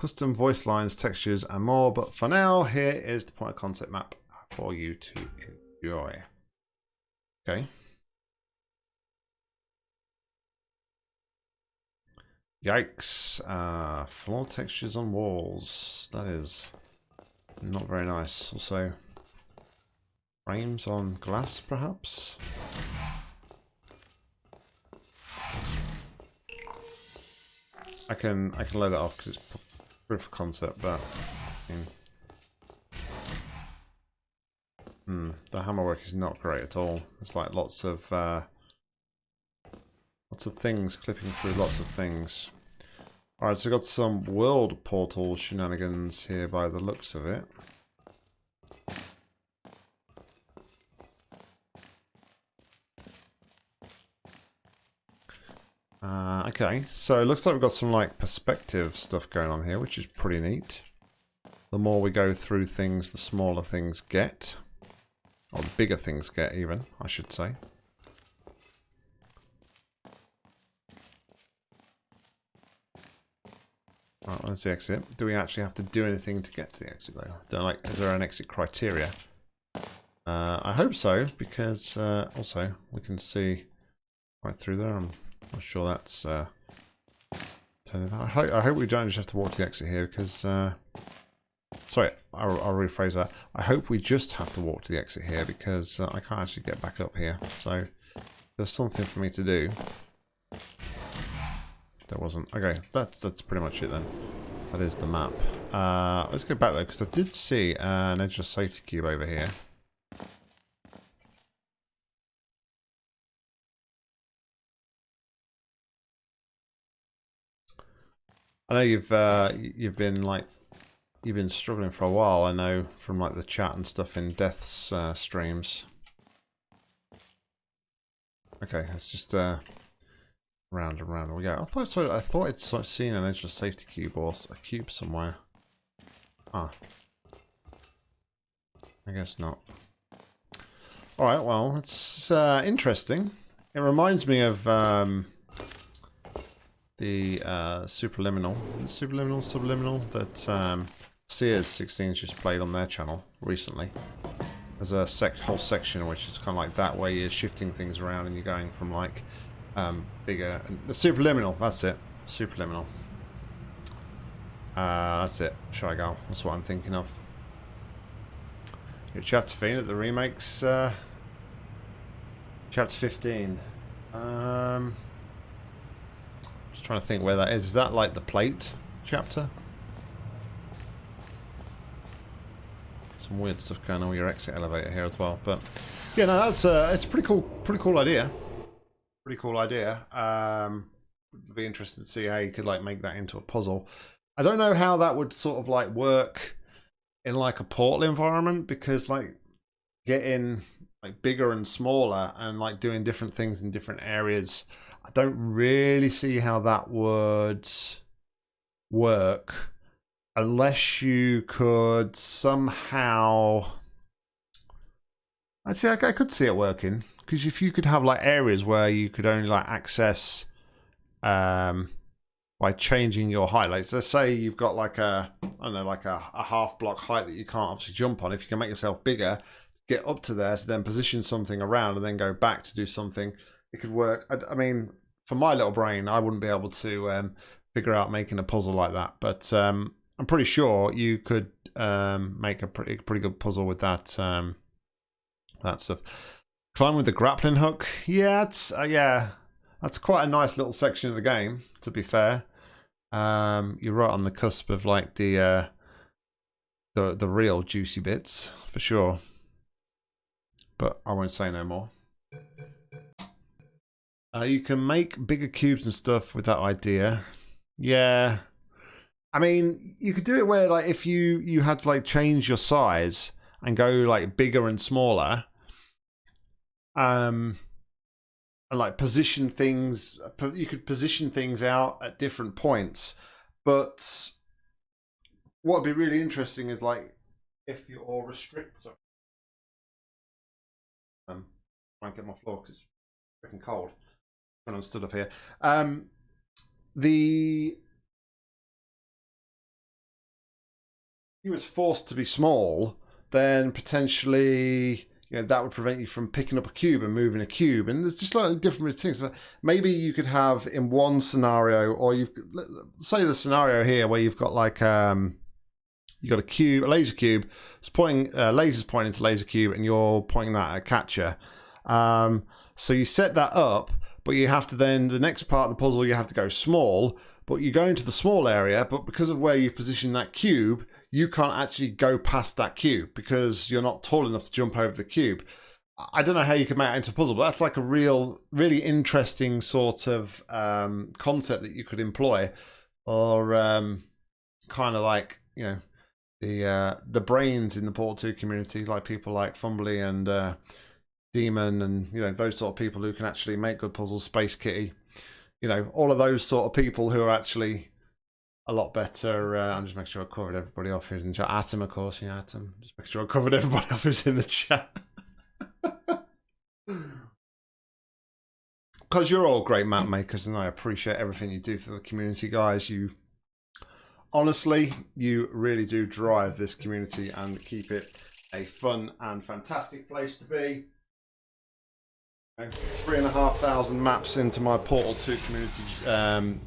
custom voice lines, textures, and more. But for now, here is the point of concept map for you to enjoy. Okay. Yikes. Uh, floor textures on walls. That is not very nice. Also, frames on glass, perhaps? I can I can load it off because it's proof of concept, but hmm, the hammer work is not great at all. It's like lots of uh, lots of things clipping through lots of things. Alright, so we've got some world portal shenanigans here by the looks of it. Uh, okay, so looks like we've got some like perspective stuff going on here, which is pretty neat. The more we go through things, the smaller things get. Or the bigger things get even, I should say. Right, where's the exit? Do we actually have to do anything to get to the exit though? Don't like, is there an exit criteria? Uh, I hope so, because uh, also we can see right through there. I'm not sure that's uh, I hope, I hope we don't just have to walk to the exit here because uh, sorry I'll, I'll, rephrase that. I hope we just have to walk to the exit here because uh, I can't actually get back up here. So there's something for me to do. There wasn't. Okay that's that's pretty much it then. That is the map. Uh, let's go back though because I did see an edgeless safety cube over here I know you've uh, you've been like you've been struggling for a while. I know from like the chat and stuff in Death's uh, streams. Okay, let's just uh, round and round we go. I thought so. I thought I'd seen an extra safety cube or a cube somewhere. Ah, I guess not. All right. Well, it's uh, interesting. It reminds me of. Um, the uh, Superliminal, Superliminal, Subliminal that um, Sears 16 just played on their channel recently. There's a sec whole section which is kind of like that, where you're shifting things around and you're going from like um, bigger. The Superliminal, that's it. Superliminal. Uh, that's it. Shygal. That's what I'm thinking of. Your chapter 15 the remakes. Uh, chapter 15. Um. Just trying to think where that is. Is that like the plate chapter? Some weird stuff going on with your exit elevator here as well. But yeah, no, that's uh, it's a pretty cool. Pretty cool idea. Pretty cool idea. Um, would be interesting to see how you could like make that into a puzzle. I don't know how that would sort of like work in like a portal environment because like getting like bigger and smaller and like doing different things in different areas I don't really see how that would work unless you could somehow. I'd say I could see it working because if you could have like areas where you could only like access um, by changing your height. Like, let's say you've got like a, I don't know, like a, a half block height that you can't obviously jump on. If you can make yourself bigger, get up to there to then position something around and then go back to do something it could work. I, I, mean, for my little brain, I wouldn't be able to um, figure out making a puzzle like that. But um, I'm pretty sure you could um, make a pretty pretty good puzzle with that um, that stuff. Climb with the grappling hook. Yeah, it's uh, yeah, that's quite a nice little section of the game. To be fair, um, you're right on the cusp of like the uh, the the real juicy bits for sure. But I won't say no more. Uh, you can make bigger cubes and stuff with that idea. Yeah. I mean, you could do it where like if you you had to like change your size and go like bigger and smaller. Um and like position things you could position things out at different points. But what would be really interesting is like if you're restrict sorry. Um try and get my floor because it's freaking cold when I'm stood up here. Um, the he was forced to be small, then potentially you know that would prevent you from picking up a cube and moving a cube. And there's just like different things. Maybe you could have in one scenario, or you've say the scenario here where you've got like um, you got a cube, a laser cube. It's pointing uh, lasers pointing to laser cube, and you're pointing that at a catcher. Um, so you set that up but you have to then the next part of the puzzle you have to go small but you go into the small area but because of where you've positioned that cube you can't actually go past that cube because you're not tall enough to jump over the cube. I don't know how you can make it into a puzzle but that's like a real really interesting sort of um, concept that you could employ or um, kind of like you know the uh, the brains in the Portal 2 community like people like Fumbly and uh, Demon and you know those sort of people who can actually make good puzzles, Space Kitty, you know all of those sort of people who are actually a lot better. Uh, I'm just making sure I covered everybody off who's in the chat. Atom, of course, yeah, Atom. Just make sure I covered everybody off who's in the chat. Because you're all great map makers, and I appreciate everything you do for the community, guys. You honestly, you really do drive this community and keep it a fun and fantastic place to be three and a half thousand maps into my Portal 2 community um,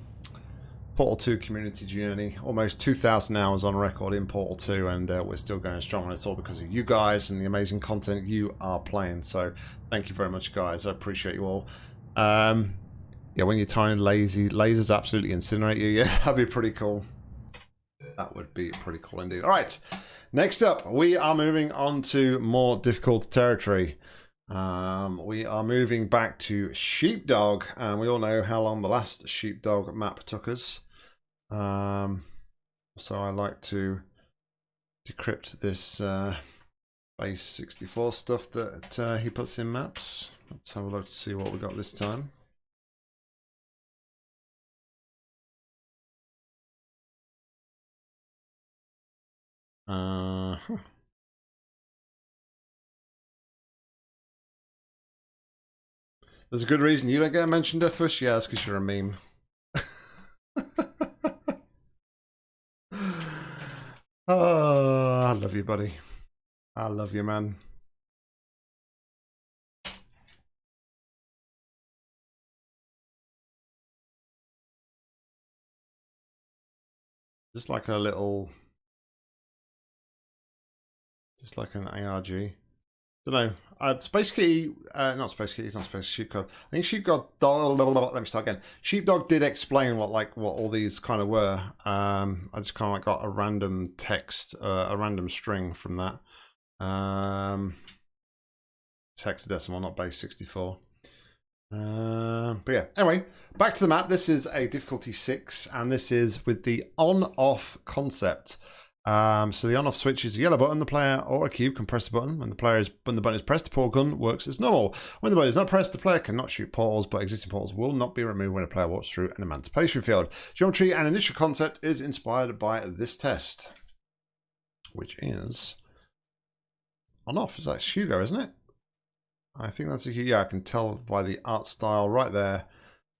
Portal 2 community journey. Almost 2,000 hours on record in Portal 2 and uh, we're still going strong and it's all because of you guys and the amazing content you are playing. So thank you very much guys. I appreciate you all. Um, yeah, when you're tiny lazy, lasers absolutely incinerate you. Yeah, that'd be pretty cool. That would be pretty cool indeed. All right, next up, we are moving on to more difficult territory. Um, we are moving back to Sheepdog, and we all know how long the last Sheepdog map took us. Um, so I like to decrypt this uh, base 64 stuff that uh, he puts in maps. Let's have a look to see what we got this time. Uh, huh. There's a good reason you don't get mentioned, Deathwish. Yeah, that's because you're a meme. oh, I love you, buddy. I love you, man. Just like a little, just like an ARG. Don't know. Uh, Space Kitty, uh, not Space Kitty, not Space Sheepdog. I think Sheepdog. Let me start again. Sheepdog did explain what like what all these kind of were. Um, I just kind of like got a random text, uh, a random string from that. Um, hexadecimal, not base sixty four. Uh, but yeah, anyway, back to the map. This is a difficulty six, and this is with the on-off concept. Um, so the on-off switch is a yellow button. The player or a cube can press the button. When the player is when the button is pressed, the portal gun works as normal. When the button is not pressed, the player cannot shoot portals, but existing portals will not be removed when a player walks through an emancipation field. Geometry and initial concept is inspired by this test, which is on-off. Is that Hugo, isn't it? I think that's a yeah. I can tell by the art style right there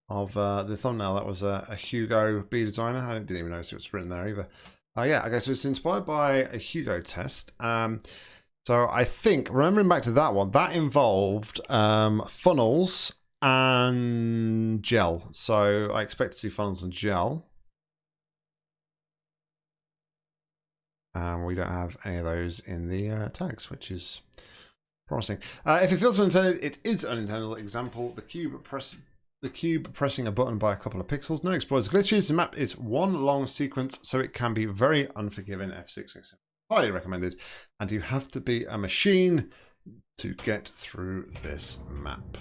of uh, the thumbnail. That was a, a Hugo B designer. I didn't even notice it was written there either. Uh, yeah, okay, so it's inspired by a Hugo test. Um, so I think, remembering back to that one, that involved um, funnels and gel. So I expect to see funnels and gel. Um, we don't have any of those in the uh, tags, which is promising. Uh, if it feels unintended, it is unintended example. The cube press the cube pressing a button by a couple of pixels. No exploits glitches. The map is one long sequence, so it can be very unforgiving. F6 highly recommended. And you have to be a machine to get through this map.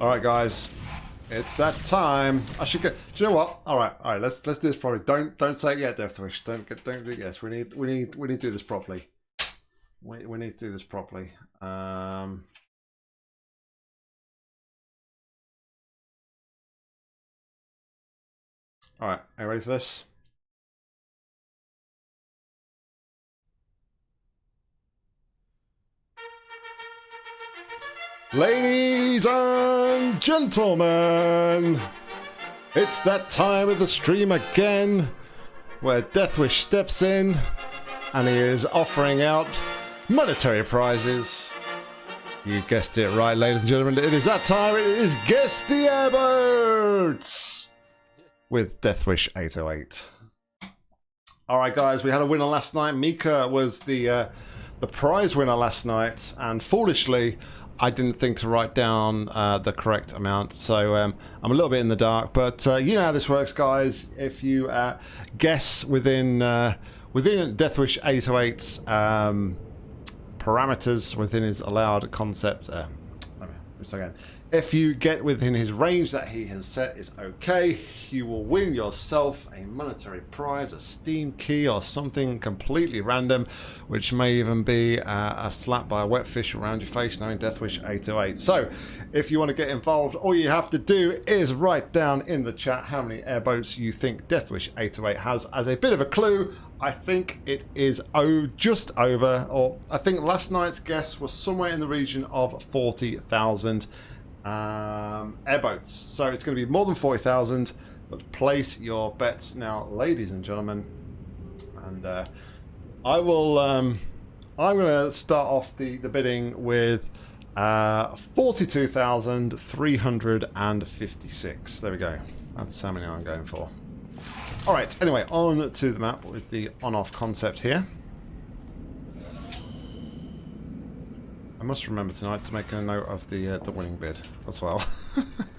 All right, guys. It's that time. I should get. Do you know what? All right, all right. Let's let's do this properly. Don't don't say it yet, Deathwish. Don't get don't do it. Yes, we need we need we need to do this properly. We we need to do this properly. Um. All right, are you ready for this? Ladies and gentlemen, it's that time of the stream again where Deathwish steps in and he is offering out monetary prizes. You guessed it right, ladies and gentlemen. It is that time. It is Guess the Airboats with Deathwish 808. All right, guys, we had a winner last night. Mika was the uh, the prize winner last night, and foolishly, I didn't think to write down uh, the correct amount, so um, I'm a little bit in the dark. But uh, you know how this works, guys. If you uh, guess within uh, within Deathwish 808's um, parameters within his allowed concept, uh, let me again. If you get within his range that he has set is okay, you will win yourself a monetary prize, a Steam key or something completely random, which may even be uh, a slap by a wet fish around your face knowing Deathwish 808. So, if you want to get involved, all you have to do is write down in the chat how many airboats you think Deathwish 808 has as a bit of a clue. I think it is oh, just over, or I think last night's guess was somewhere in the region of 40,000 um, airboats. So it's going to be more than 40,000, but place your bets now, ladies and gentlemen. And uh, I will, um, I'm going to start off the, the bidding with uh, 42,356. There we go. That's how many I'm going for. All right, anyway, on to the map with the on-off concept here. I must remember tonight to make a note of the uh, the winning bid as well.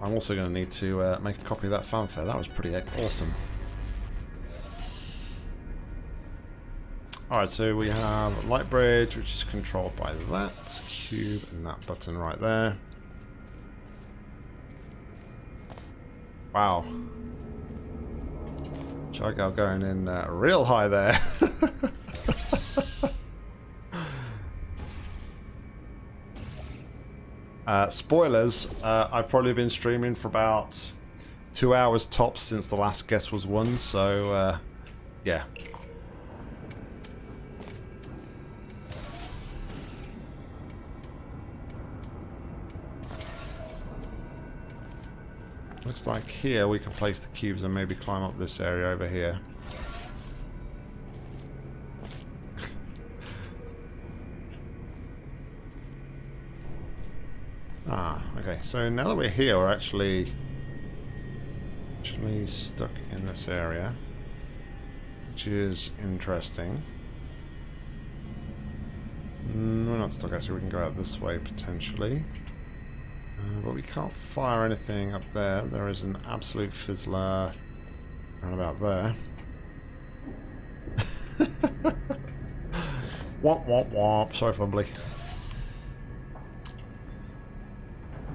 I'm also going to need to uh, make a copy of that fanfare. That was pretty awesome. Alright, so we have light bridge, which is controlled by that cube and that button right there. Wow. Chargal going in uh, real high there. uh, spoilers, uh, I've probably been streaming for about two hours tops since the last guess was won, so uh, yeah. Looks like here we can place the cubes and maybe climb up this area over here. ah, okay. So now that we're here, we're actually actually stuck in this area, which is interesting. Mm, we're not stuck actually. We can go out this way potentially. Uh, but we can't fire anything up there. There is an absolute fizzler right about there. womp womp womp. Sorry, Fumbly.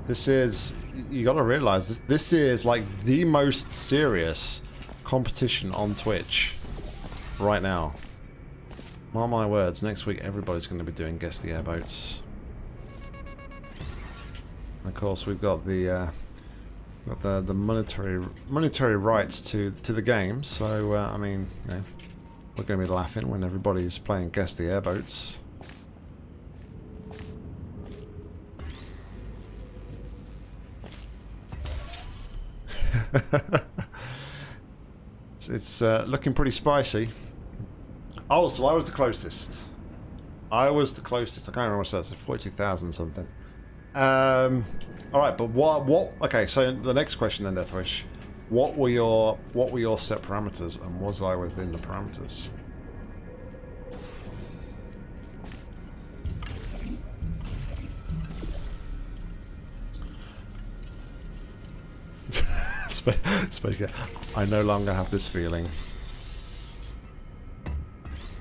This is, you gotta realize, this, this is like the most serious competition on Twitch right now. Mark my words, next week everybody's going to be doing Guess the Airboats. And of course, we've got the uh, got the the monetary monetary rights to to the game. So uh, I mean, you know, we're going to be laughing when everybody's playing guess the airboats. it's, it's uh, looking pretty spicy. Oh, so I was the closest. I was the closest. I can't remember what says. Forty-two thousand something. Um, all right, but what? What? Okay, so the next question then, Deathwish. What were your what were your set parameters, and was I within the parameters? I no longer have this feeling.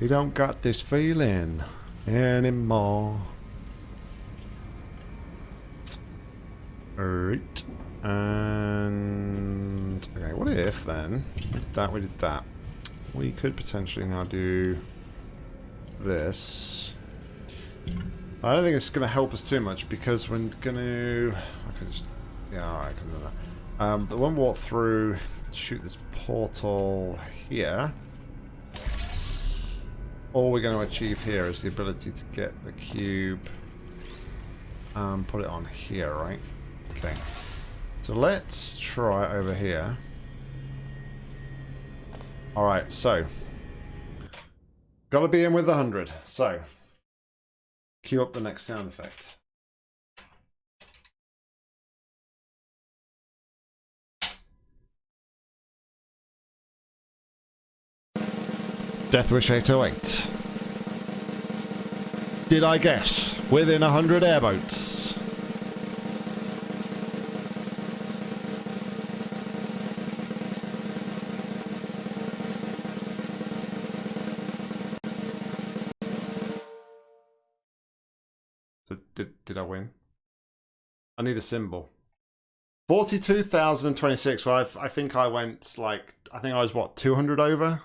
You don't got this feeling anymore. Alright. And... Okay, what if then? That, we did that. We could potentially now do this. I don't think it's going to help us too much because we're going to... I can just... Yeah, I can do that. Um, but when we walk through, shoot this portal here. All we're going to achieve here is the ability to get the cube and put it on here, right? Okay. So let's try over here. Alright, so. Gotta be in with the 100. So. Cue up the next sound effect. Deathwish 808. Did I guess? Within 100 airboats. Did, I win? I need a symbol. 42,026. Well, I've, I think I went like, I think I was what, 200 over?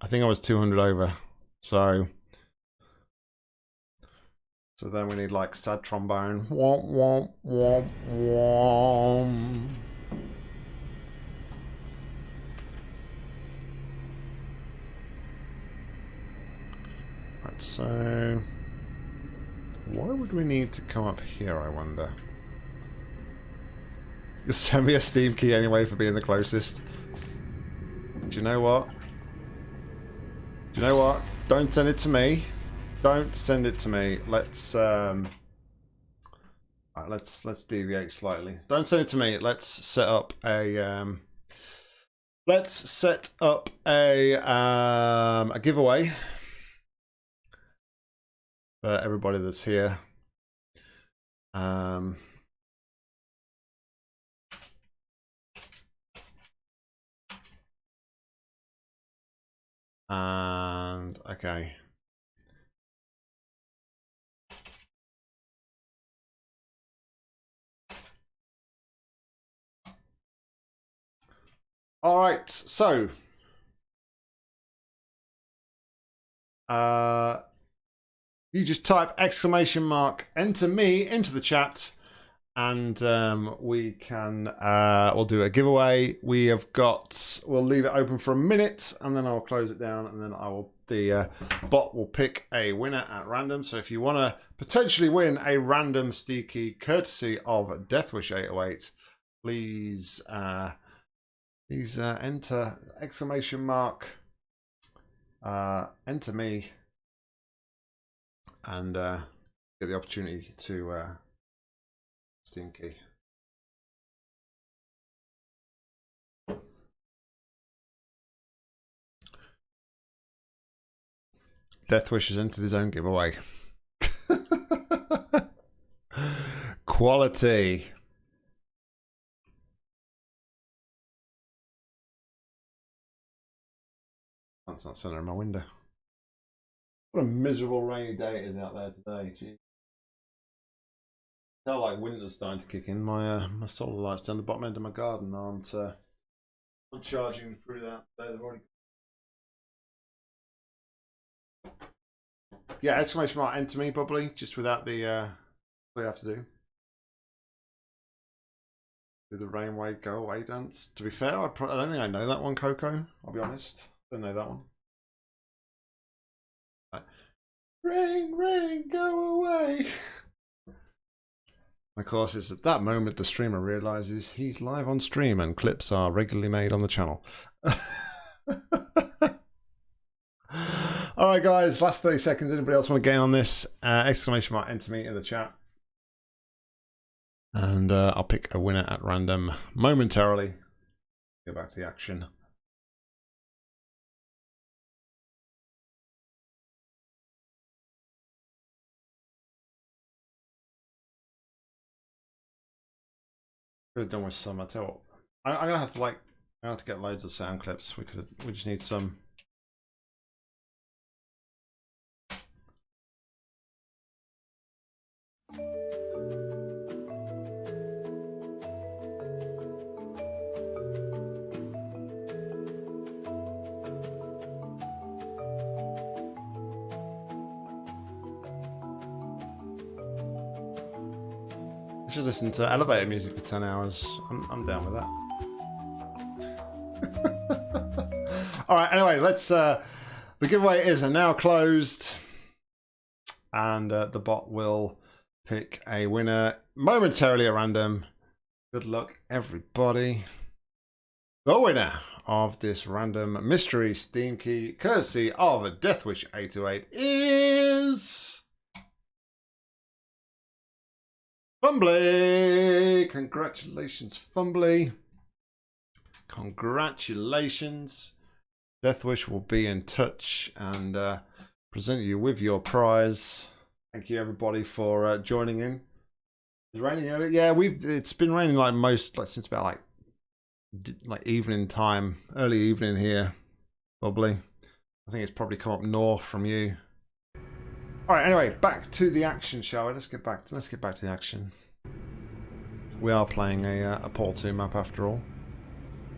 I think I was 200 over. So, so then we need like sad trombone. Womp, womp, womp, womp. Right, so why would we need to come up here, I wonder? Just send me a Steam key anyway for being the closest. Do you know what? Do you know what? Don't send it to me. Don't send it to me. Let's um right, let's let's deviate slightly. Don't send it to me. Let's set up a um let's set up a um a giveaway for everybody that's here. Um And okay. All right, so uh, you just type exclamation mark enter me into the chat and um, we can uh, we'll do a giveaway. We have got we'll leave it open for a minute and then I'll close it down and then I will the uh, bot will pick a winner at random. So if you want to potentially win a random Steaky courtesy of Deathwish 808, please uh, please uh, enter exclamation mark uh, enter me and uh, get the opportunity to uh, Stinky. Deathwish has entered his own giveaway. Quality. That's not center in my window. What a miserable rainy day it is out there today. Gee. Tell like winter's starting to kick in. My uh, my solar lights down the bottom end of my garden aren't uh, aren't charging through that. They've already. Yeah, exclamation mark enter me probably just without the uh, what you have to do. Do the rainway go away dance. To be fair, I, I don't think I know that one, Coco. I'll be honest. Don't know that one. Rain, rain, go away. Of course, it's at that moment the streamer realizes he's live on stream and clips are regularly made on the channel. All right, guys, last 30 seconds. Anybody else want to get in on this? Uh, exclamation mark, enter me in the chat. And uh, I'll pick a winner at random momentarily. Go back to the action. Could have done with some. You what, I, I'm gonna have to like, I have to get loads of sound clips. We could, we just need some. Should listen to elevator music for 10 hours. I'm, I'm down with that. All right, anyway, let's. Uh, the giveaway is now closed. And uh, the bot will pick a winner momentarily at random. Good luck, everybody. The winner of this random mystery Steam key, courtesy of a Deathwish 828, is. Fumbly! Congratulations, Fumbly. Congratulations. Deathwish will be in touch and uh, present you with your prize. Thank you, everybody, for uh, joining in. It's raining early. Yeah, we've. It's been raining like most, like since about like, like evening time, early evening here, probably. I think it's probably come up north from you. All right. Anyway, back to the action, shall we? Let's get back. Let's get back to the action. We are playing a uh, a Portal 2 map after all.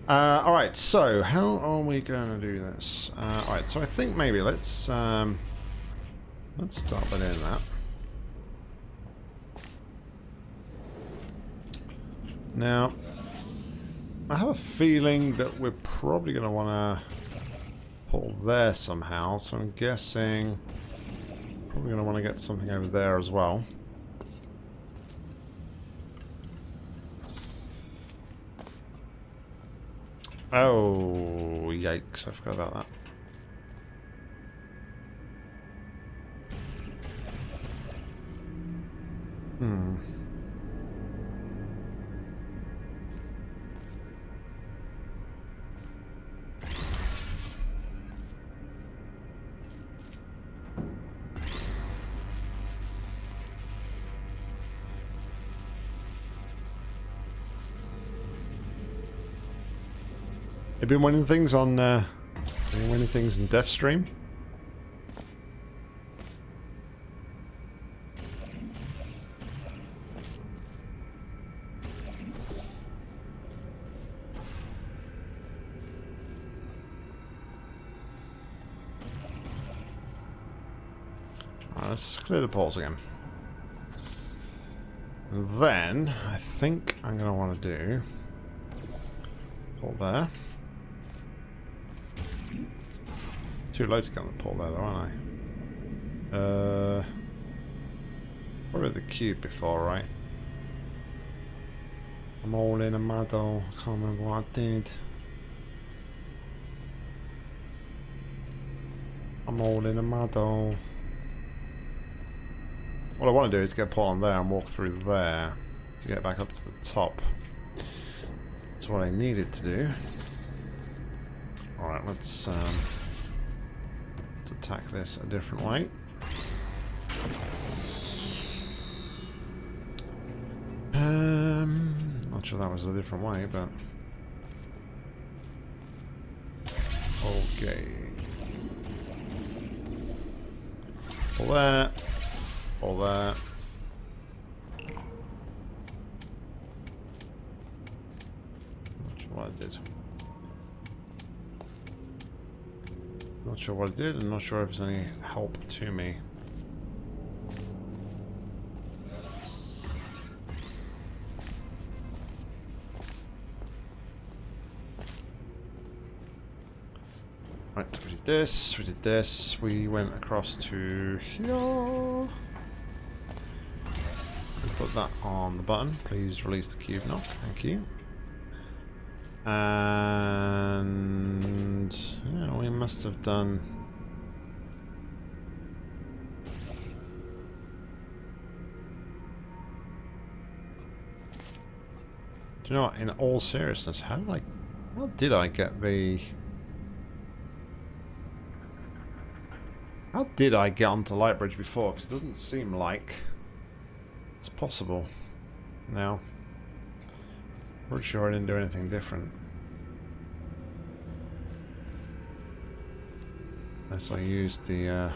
Uh, all right. So how are we going to do this? Uh, all right. So I think maybe let's um, let's start by doing that. Now, I have a feeling that we're probably going to want to pull there somehow. So I'm guessing. Probably going to want to get something over there as well. Oh, yikes. I forgot about that. Hmm. You've been winning things on, uh, been winning things in Deathstream? Alright, let's clear the poles again. And then, I think I'm going to want to do... Pull there. Too low to get on the pole there, though, aren't I? Uh, probably the cube before, right? I'm all in a muddle. I can't remember what I did. I'm all in a muddle. What I want to do is get Paul on there and walk through there to get back up to the top. That's what I needed to do. Alright, let's, um, let's attack this a different way. Um, not sure that was a different way, but... Okay. Pull that. Pull that. Not sure what I did. Not sure what I did, and not sure if there's any help to me. Right, we did this, we did this, we went across to here. We Put that on the button. Please release the cube knock. Thank you. And must have done... Do you know what, in all seriousness, how did I... How did I get the... How did I get onto Lightbridge before? Because it doesn't seem like it's possible now. I'm not sure I didn't do anything different. Unless I used the...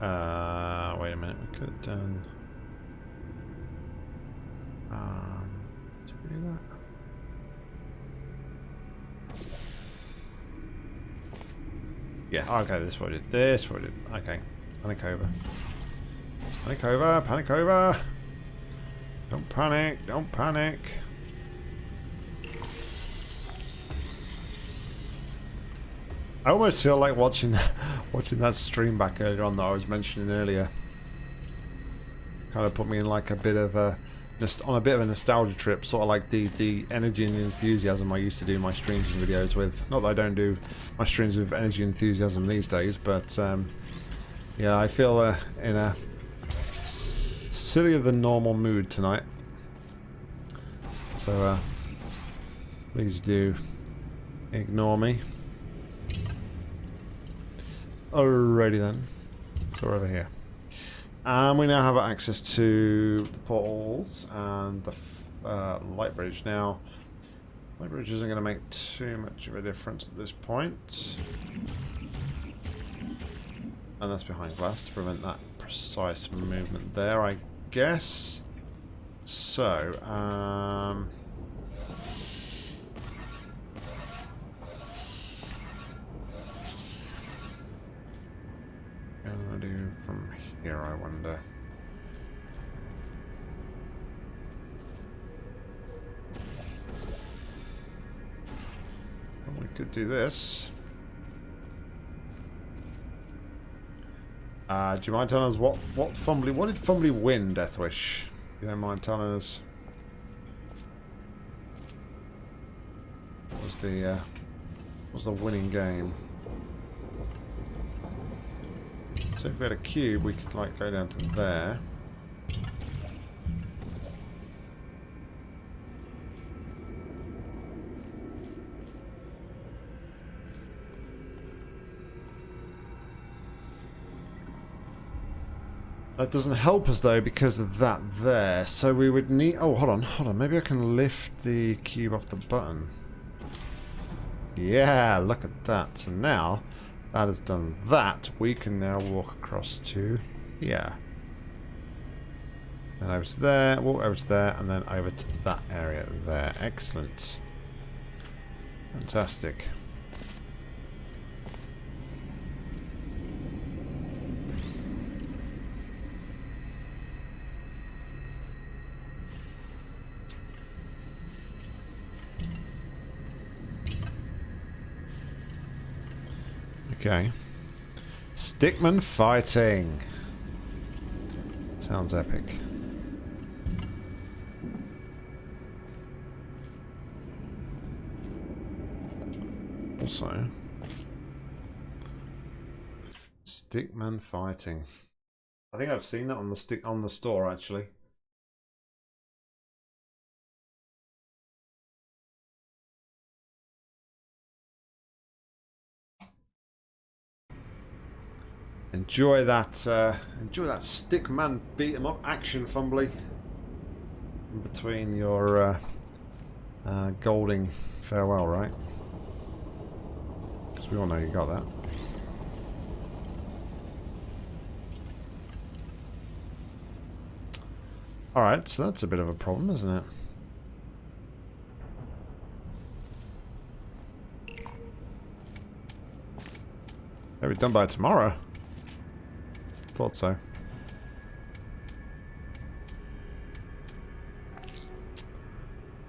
Uh, uh, wait a minute, we could have done... Um, did we do that? Yeah, okay, this is what I did. This is what I did. Okay. Panic over. Panic over, panic over. Don't panic, don't panic. I almost feel like watching watching that stream back earlier on that I was mentioning earlier. Kind of put me in like a bit of a on a bit of a nostalgia trip, sort of like the the energy and the enthusiasm I used to do my streams and videos with. Not that I don't do my streams with energy and enthusiasm these days, but um, yeah, I feel uh, in a sillier than normal mood tonight. So uh, please do ignore me. Alrighty then. So we're over here. And we now have access to the portals and the uh, light bridge. Now, light bridge isn't going to make too much of a difference at this point. And that's behind glass to prevent that precise movement there, I guess. So, um... Gonna do from here, I wonder. Well, we could do this. Uh, do you mind telling us what what Fumbly what did Fumbly win, Deathwish? You don't mind telling us? What was the uh, what was the winning game? So if we had a cube, we could like go down to there. That doesn't help us though because of that there. So we would need... Oh, hold on, hold on. Maybe I can lift the cube off the button. Yeah, look at that. So now that has done that, we can now walk across to here. Then over to there, walk over to there, and then over to that area there. Excellent. Fantastic. Okay. Stickman fighting. Sounds epic. Also, Stickman fighting. I think I've seen that on the stick on the store actually. Enjoy that, uh, enjoy that stickman beat 'em up action, Fumbly. In between your uh, uh, golden farewell, right? Because we all know you got that. Alright, so that's a bit of a problem, isn't it? Maybe done by tomorrow. Thought so.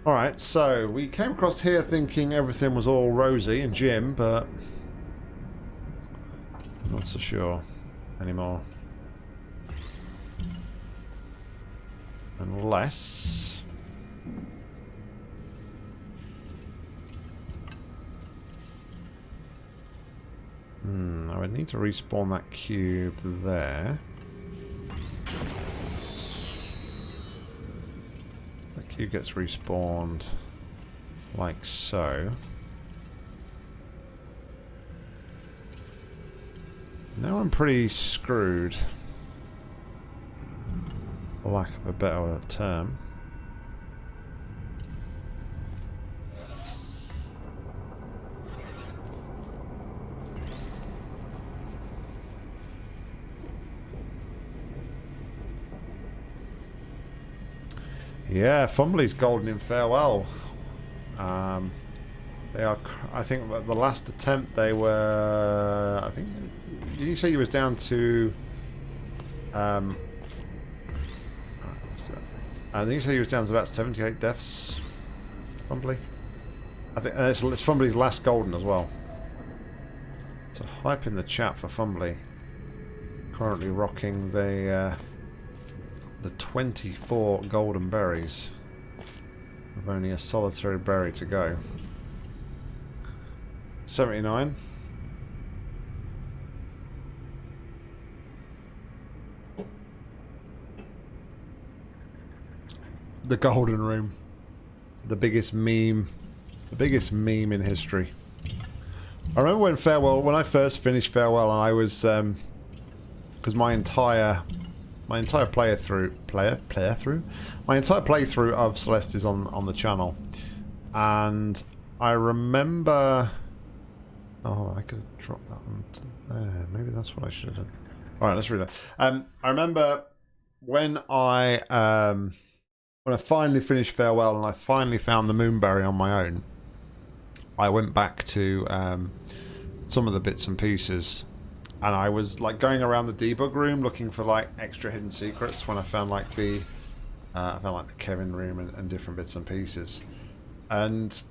Alright, so we came across here thinking everything was all rosy and Jim, but not so sure anymore. Unless... Hmm, I would need to respawn that cube there. Q gets respawned like so. Now I'm pretty screwed. For lack of a better term. Yeah, Fumbly's golden in farewell. Um, they are. I think the last attempt they were. I think. Did you say you was down to? Um. I think you said he was down to about seventy-eight deaths. Fumbly. I think it's, it's Fumbly's last golden as well. So hype in the chat for Fumbly. Currently rocking the. Uh, the 24 golden berries with only a solitary berry to go. 79. The golden room. The biggest meme. The biggest meme in history. I remember when Farewell, when I first finished Farewell and I was, um, because my entire my entire player through player player through my entire playthrough of Celeste is on on the channel, and I remember. Oh, I could have dropped that onto there. Maybe that's what I should have done. All right, let's read it. Um, I remember when I um when I finally finished Farewell and I finally found the Moonberry on my own. I went back to um, some of the bits and pieces and I was like going around the debug room looking for like extra hidden secrets when I found like the uh, I found like the Kevin room and, and different bits and pieces. And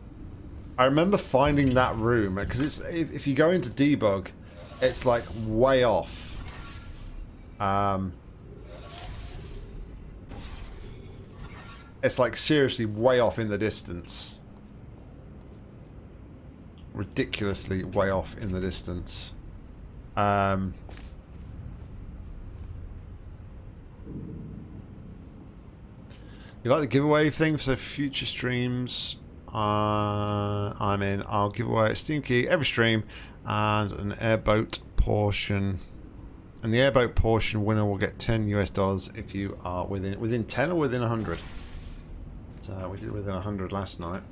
I remember finding that room because it's if, if you go into debug it's like way off. Um, it's like seriously way off in the distance. Ridiculously way off in the distance um, you like the giveaway thing for future streams? Uh, I'm in. I'll give away a Steam key every stream and an airboat portion. And the airboat portion winner will get 10 US dollars if you are within within 10 or within 100. So we did within 100 last night.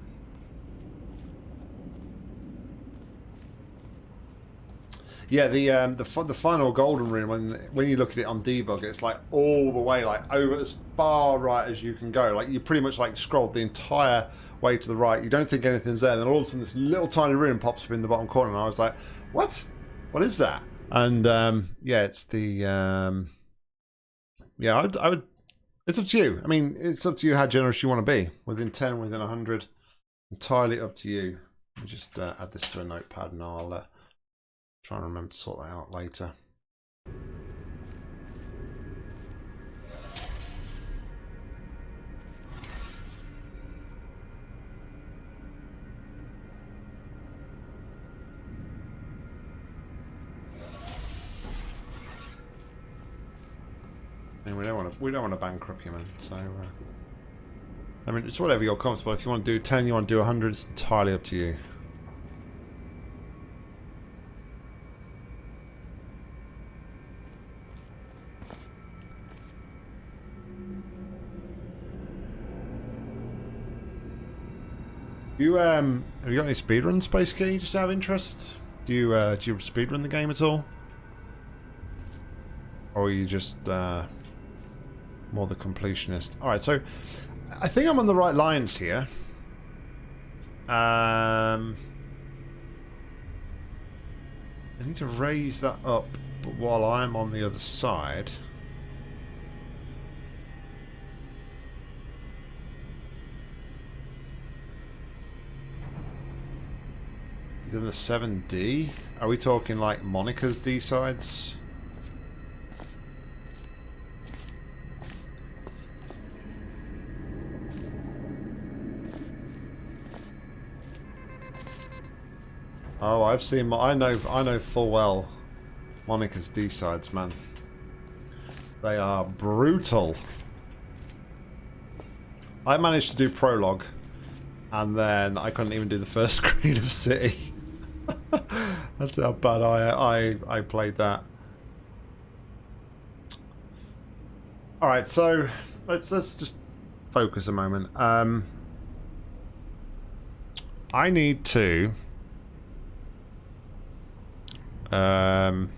Yeah, the um, the the final golden room when when you look at it on debug, it's like all the way like over as far right as you can go. Like you pretty much like scrolled the entire way to the right. You don't think anything's there, then all of a sudden this little tiny room pops up in the bottom corner, and I was like, "What? What is that?" And um, yeah, it's the um, yeah. I would, I would. It's up to you. I mean, it's up to you how generous you want to be. Within ten, within hundred, entirely up to you. Just uh, add this to a notepad, and I'll. Uh, Try and remember to sort that out later. And we don't want to we don't want to bankrupt you, man. So, uh, I mean, it's whatever you're comfortable. If you want to do ten, you want to do hundred, it's entirely up to you. You um, have you got any speedrun Space Key? Just out of interest, do you uh, do you speedrun the game at all, or are you just uh, more the completionist? All right, so I think I'm on the right lines here. Um, I need to raise that up, but while I'm on the other side. Then the 7D? Are we talking like Monika's D sides? Oh, I've seen. I know. I know full well. Monika's D sides, man. They are brutal. I managed to do prologue, and then I couldn't even do the first screen of City. That's how bad I I I played that. All right, so let's let's just focus a moment. Um, I need to um,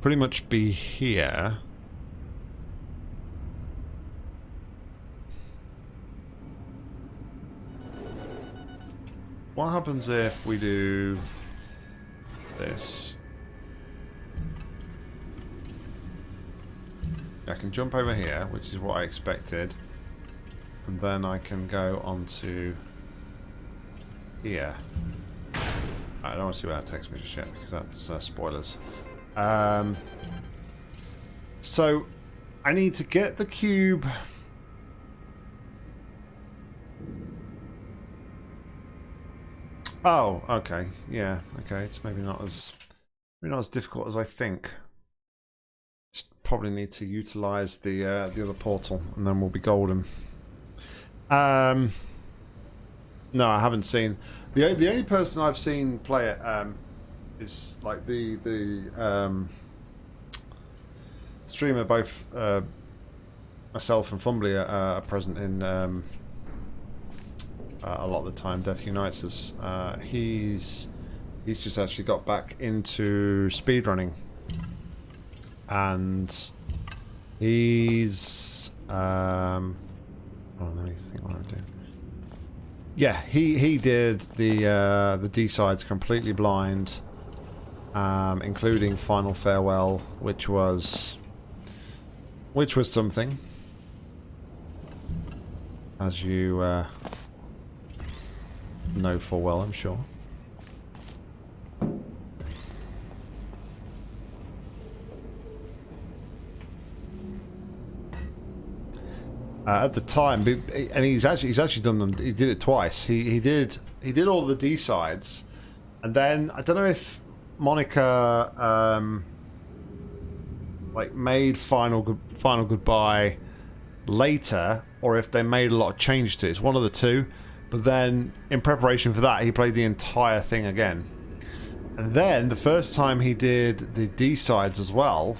pretty much be here. What happens if we do this? I can jump over here, which is what I expected. And then I can go onto here. I don't want to see what that takes me just yet because that's uh, spoilers. Um, so I need to get the cube. Oh, okay. Yeah, okay. It's maybe not as maybe not as difficult as I think. Just probably need to utilize the uh, the other portal, and then we'll be golden. Um, no, I haven't seen the the only person I've seen play it um, is like the the um, streamer. Both uh, myself and Fumbly are, are present in um, uh, a lot of the time. Death Unites us. Uh, he's he's just actually got back into speedrunning, and he's um, oh, let me think what I'm doing. Yeah, he he did the uh, the D sides completely blind, um, including Final Farewell, which was which was something, as you uh, know full well, I'm sure. Uh, at the time, and he's actually he's actually done them. He did it twice. He he did he did all the D sides, and then I don't know if Monika um, like made final good final goodbye later, or if they made a lot of change to it. It's one of the two. But then, in preparation for that, he played the entire thing again. And then, the first time he did the D sides as well,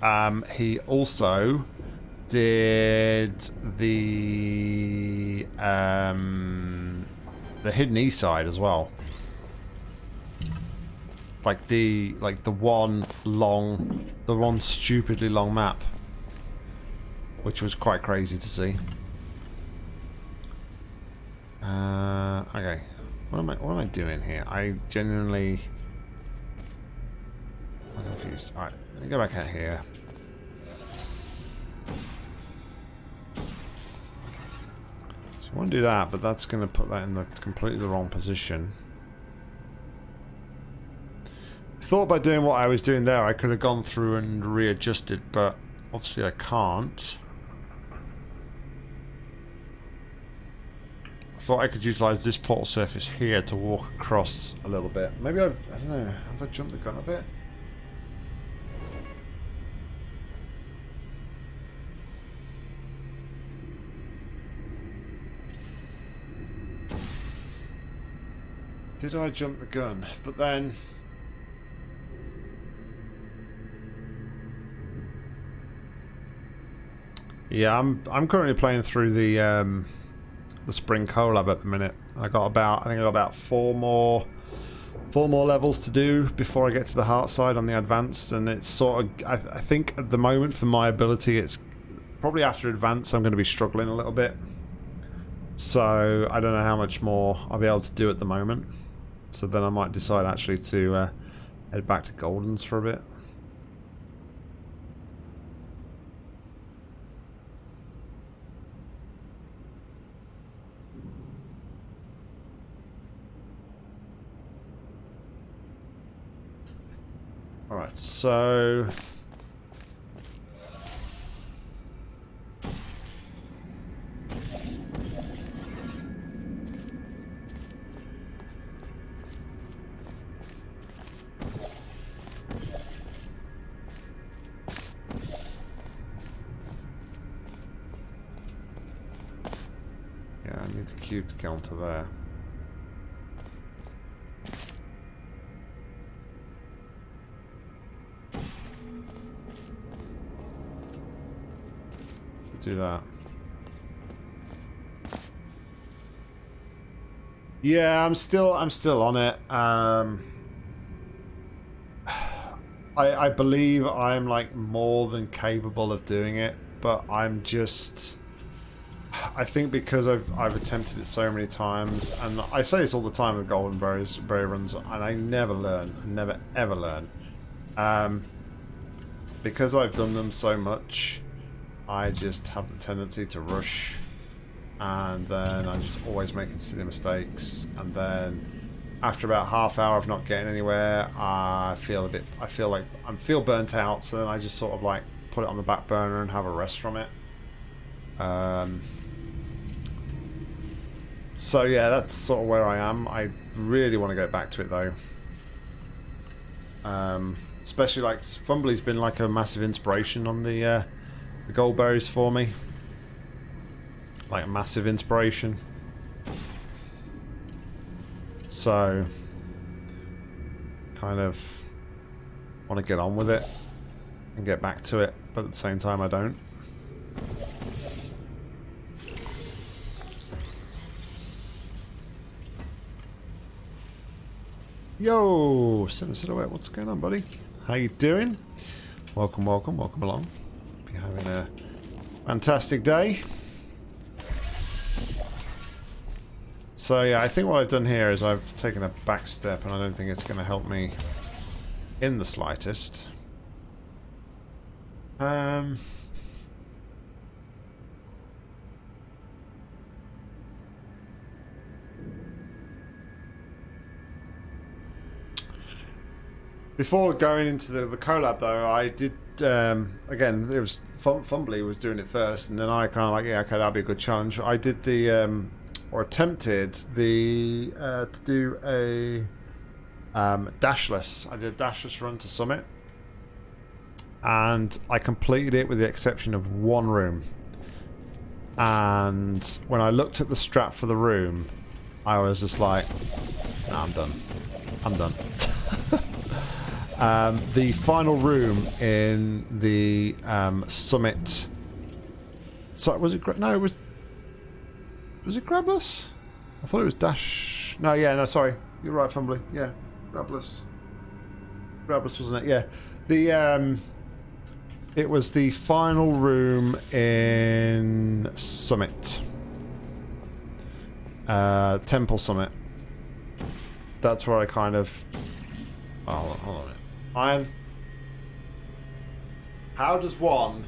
um, he also did the um, the hidden E side as well. Like the like the one long, the one stupidly long map, which was quite crazy to see. Uh, okay, what am I what am I doing here? I genuinely I'm confused. All right, let me go back out here. So I want to do that, but that's going to put that in the completely the wrong position. Thought by doing what I was doing there, I could have gone through and readjusted, but obviously I can't. Thought I could utilize this portal surface here to walk across a little bit. Maybe I've, I don't know, have I jumped the gun a bit? Did I jump the gun? But then... Yeah, I'm I'm currently playing through the um, the Spring Collab at the minute. I got about I think I got about four more four more levels to do before I get to the heart side on the advanced, and it's sort of I, I think at the moment for my ability, it's probably after advanced I'm going to be struggling a little bit. So I don't know how much more I'll be able to do at the moment. So then I might decide actually to uh, head back to Goldens for a bit. Alright, so... Yeah, I need to cube to counter there. That. Yeah, I'm still I'm still on it. Um I I believe I'm like more than capable of doing it, but I'm just I think because I've I've attempted it so many times, and I say this all the time with Golden Berries Berry runs, and I never learn, never ever learn. Um, because I've done them so much, I just have the tendency to rush, and then I'm just always making silly mistakes, and then after about half hour of not getting anywhere, I feel a bit, I feel like I feel burnt out, so then I just sort of like put it on the back burner and have a rest from it. Um, so yeah, that's sort of where I am. I really want to go back to it though. Um, especially like Fumbly's been like a massive inspiration on the uh, the gold berries for me. Like a massive inspiration. So kind of want to get on with it and get back to it, but at the same time I don't. Yo, Seven Silhouette, what's going on, buddy? How you doing? Welcome, welcome, welcome along. Having a fantastic day. So yeah, I think what I've done here is I've taken a back step, and I don't think it's going to help me in the slightest. Um. Before going into the, the collab, though, I did um, again. It was Fum- Fumbly was doing it first, and then I kind of like, yeah, okay, that'll be a good challenge. I did the um, or attempted the uh, to do a um, dashless. I did a dashless run to Summit, and I completed it with the exception of one room. And when I looked at the strap for the room, I was just like, nah, I'm done. I'm done. Um, the final room in the um, summit. So was it? No, it was. Was it Grabless? I thought it was Dash. No, yeah, no, sorry. You're right, Fumbly. Yeah, Grabless. Grabless, wasn't it? Yeah. The um, it was the final room in Summit. Uh, Temple Summit. That's where I kind of. Oh, hold on a minute. Iron. How does one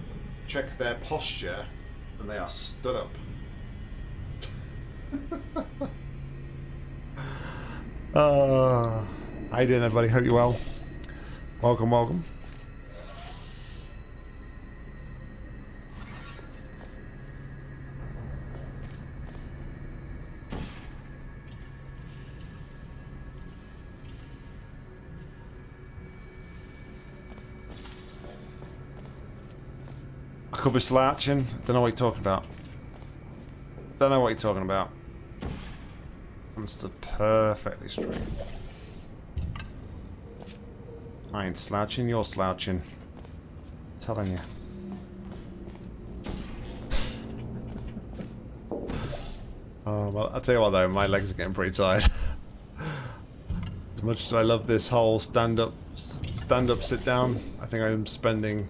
check their posture when they are stood up? uh, how you doing, everybody? Hope you're well. Welcome, welcome. Be slouching. Don't know what you're talking about. Don't know what you're talking about. I'm stood perfectly straight. I ain't slouching, you're slouching. telling you. Oh, well, I'll tell you what though, my legs are getting pretty tired. as much as I love this whole stand-up, stand-up, sit-down, I think I'm spending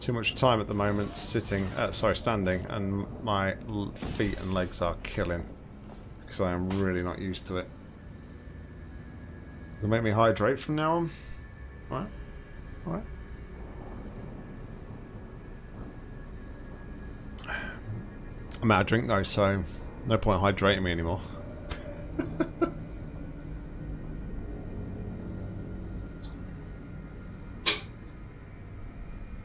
too much time at the moment sitting, uh, sorry, standing, and my feet and legs are killing because I am really not used to it. It'll make me hydrate from now on. Alright? Alright. I'm out of drink though, so no point hydrating me anymore.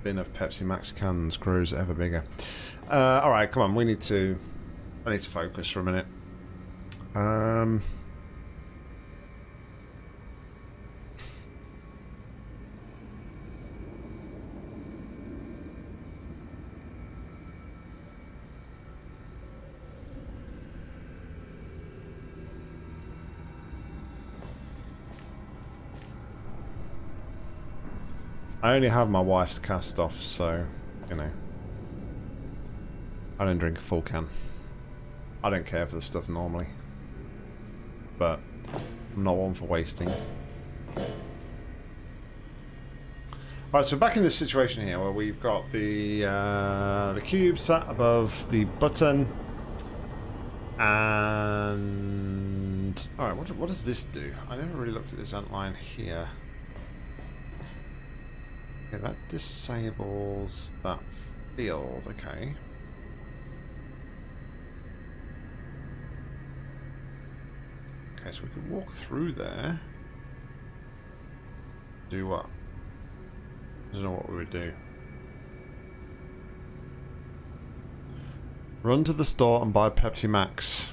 bin of Pepsi Max cans grows ever bigger. Uh, all right, come on. We need to. I need to focus for a minute. Um. I only have my wife's cast off, so, you know. I don't drink a full can. I don't care for the stuff normally. But I'm not one for wasting. Alright, so back in this situation here where we've got the uh, the cube sat above the button. And... Alright, what, what does this do? I never really looked at this outline here. Okay, that disables that field, okay. Okay, so we can walk through there. Do what? I don't know what we would do. Run to the store and buy Pepsi Max.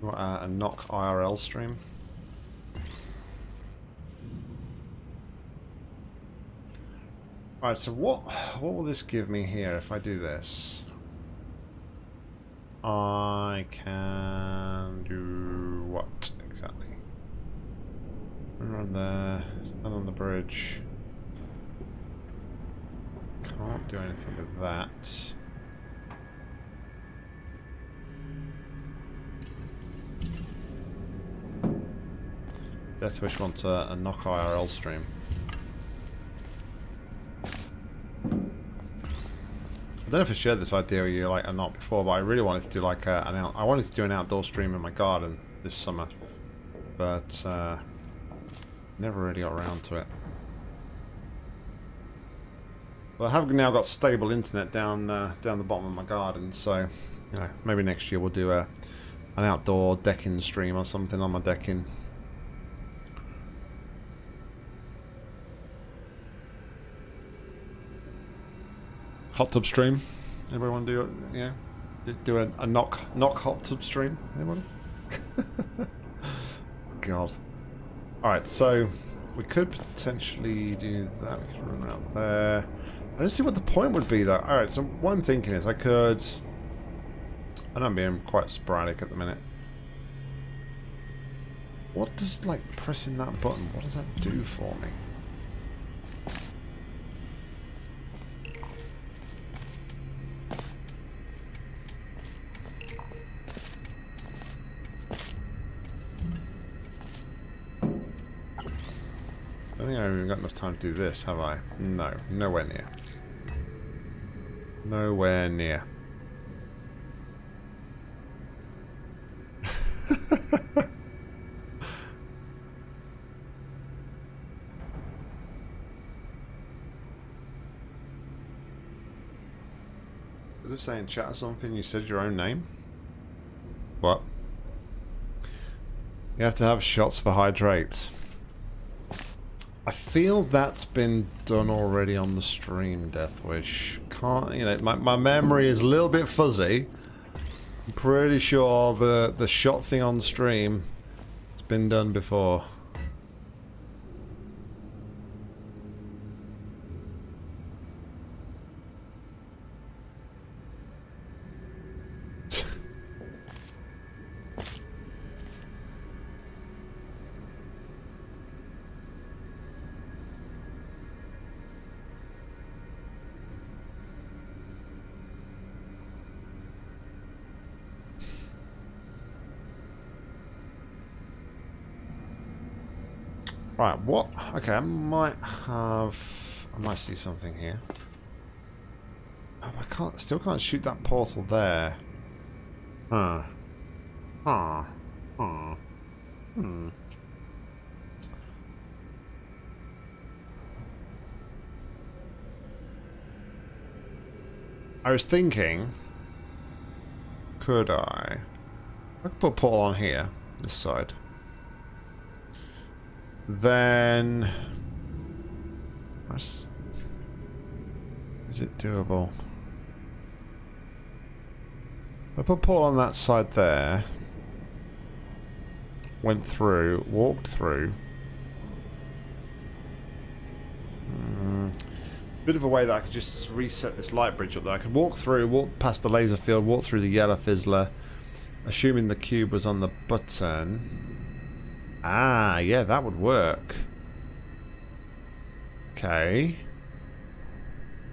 What, uh, a knock IRL stream. Alright, so what what will this give me here if I do this? I can do what exactly? Run there, stand on the bridge. Can't do anything with that. Deathwish wants a, a knock IRL stream. I don't know if I shared this idea with you like or not before, but I really wanted to do like a, an out, I wanted to do an outdoor stream in my garden this summer, but uh, never really got around to it. Well, I have now got stable internet down uh, down the bottom of my garden, so you know maybe next year we'll do a an outdoor decking stream or something on my decking. Hot tub stream. Anybody want to do it? Yeah, do a, a knock knock hot tub stream. Anybody? God. All right, so we could potentially do that. We could run around there. I don't see what the point would be though. All right, so what I'm thinking is I could. I know I'm being quite sporadic at the minute. What does like pressing that button? What does that do for me? Enough time to do this, have I? No, nowhere near. Nowhere near. Did it say in chat or something you said your own name? What? You have to have shots for hydrates. I feel that's been done already on the stream, Deathwish. Can't, you know, my, my memory is a little bit fuzzy. I'm pretty sure the, the shot thing on stream has been done before. What? Okay, I might have... I might see something here. Oh, I can't, still can't shoot that portal there. Huh. Huh. Huh. Hmm. I was thinking... Could I... I could put portal on here, this side. Then... Is it doable? I put Paul on that side there. Went through, walked through. Mm, bit of a way that I could just reset this light bridge up there. I could walk through, walk past the laser field, walk through the yellow fizzler, assuming the cube was on the button. Ah, yeah, that would work. Okay.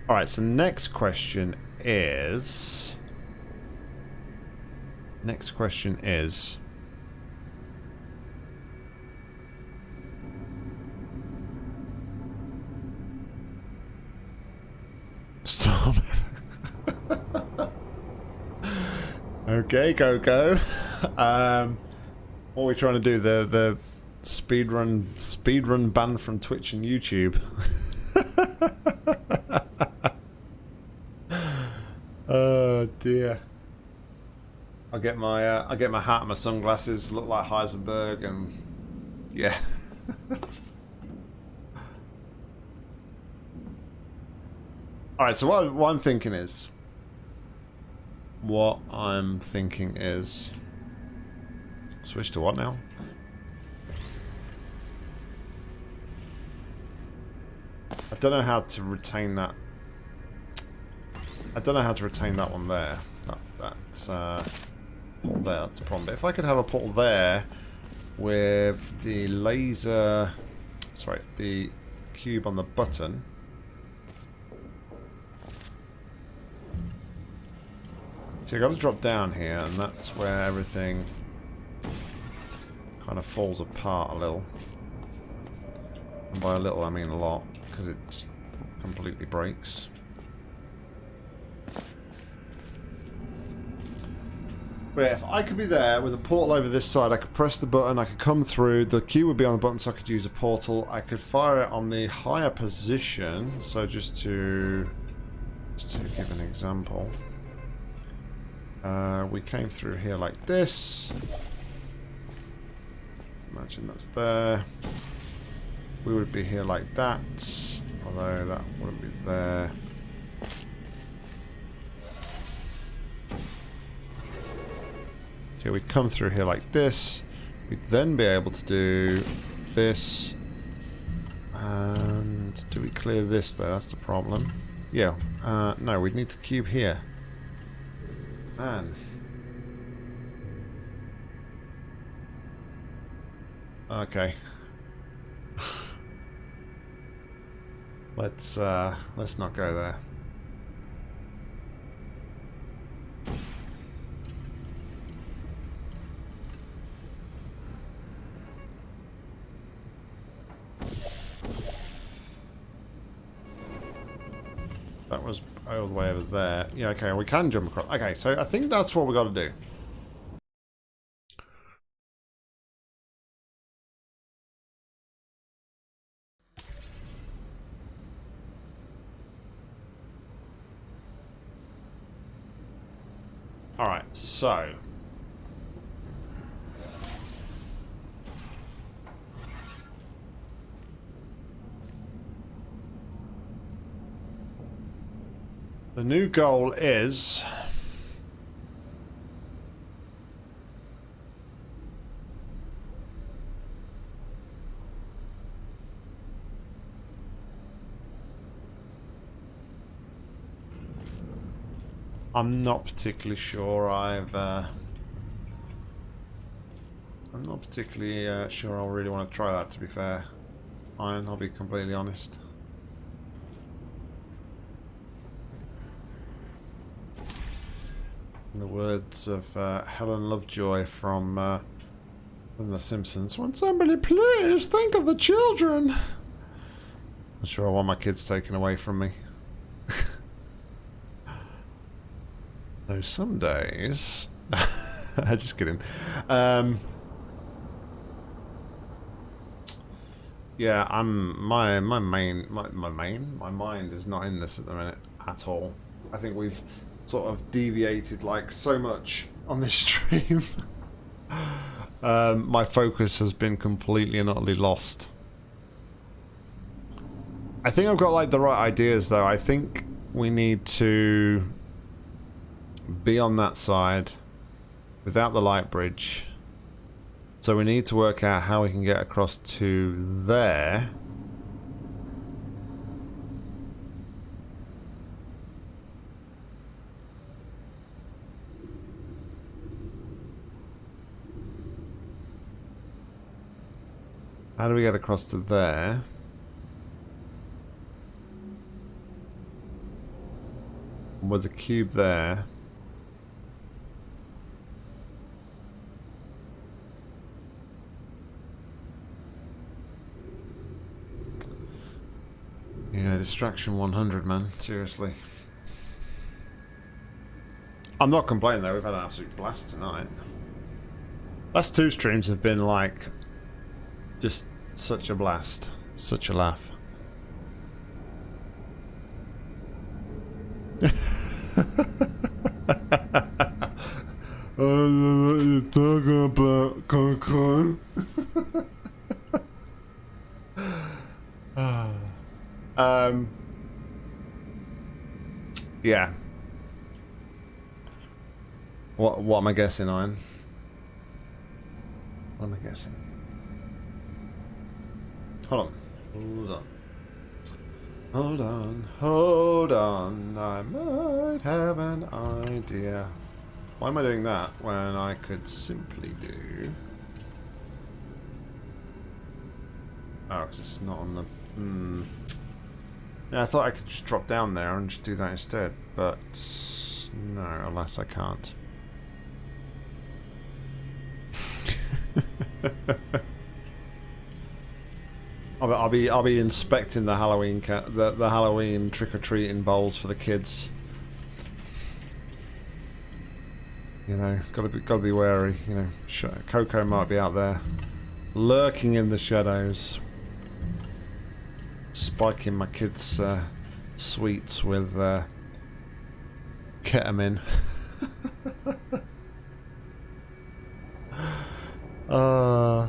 Alright, so next question is... Next question is... Stop. okay, go. Um, what are we trying to do? The the speed run speed run ban from Twitch and YouTube. oh dear. I'll get my uh, I'll get my hat and my sunglasses, look like Heisenberg, and yeah. All right. So what, what I'm thinking is, what I'm thinking is, switch to what now? I don't know how to retain that. I don't know how to retain that one there. That, that's uh, there. That's the problem. But if I could have a portal there with the laser, sorry, the cube on the button. So you got to drop down here, and that's where everything kind of falls apart a little. And by a little, I mean a lot, because it just completely breaks. But yeah, if I could be there with a portal over this side, I could press the button, I could come through, the cube would be on the button so I could use a portal. I could fire it on the higher position, so just to, just to give an example. Uh, we came through here like this. Imagine that's there. We would be here like that, although that wouldn't be there. So we come through here like this. We'd then be able to do this. And do we clear this though? That's the problem. Yeah. Uh, no, we'd need to cube here. Man. Okay. let's uh let's not go there. That was all the way over there. Yeah, okay, we can jump across. Okay, so I think that's what we got to do. So... The new goal is... I'm not particularly sure I've... Uh, I'm not particularly uh, sure I really want to try that, to be fair. Iron, I'll be completely honest. In the words of uh, Helen Lovejoy from, uh, from The Simpsons, Won't somebody please think of the children? I'm sure I want my kids taken away from me. Though some days... Just kidding. Um, yeah, I'm my my main my, my main my mind is not in this at the minute at all. I think we've sort of deviated like so much on this stream. um, my focus has been completely and utterly lost. I think I've got like the right ideas though. I think we need to be on that side without the light bridge. So we need to work out how we can get across to there. How do we get across to there? With the cube there. Yeah, distraction 100, man. Seriously. I'm not complaining though. We've had an absolute blast tonight. Last two streams have been like just such a blast, such a laugh. I don't know what you're talking about. um. Yeah. What what am I guessing on? What am I guessing? Hold on. Hold on. Hold on. Hold on. I might have an idea. Why am I doing that when I could simply do... Oh, because it's not on the... Hmm. Yeah, I thought I could just drop down there and just do that instead, but... No, alas I can't. I'll, be- I'll be I'll be inspecting the Halloween the the Halloween trick or treating bowls for the kids. You know, gotta be gotta be wary. You know, Coco might be out there, lurking in the shadows, spiking my kids' uh, sweets with uh, ketamine. uh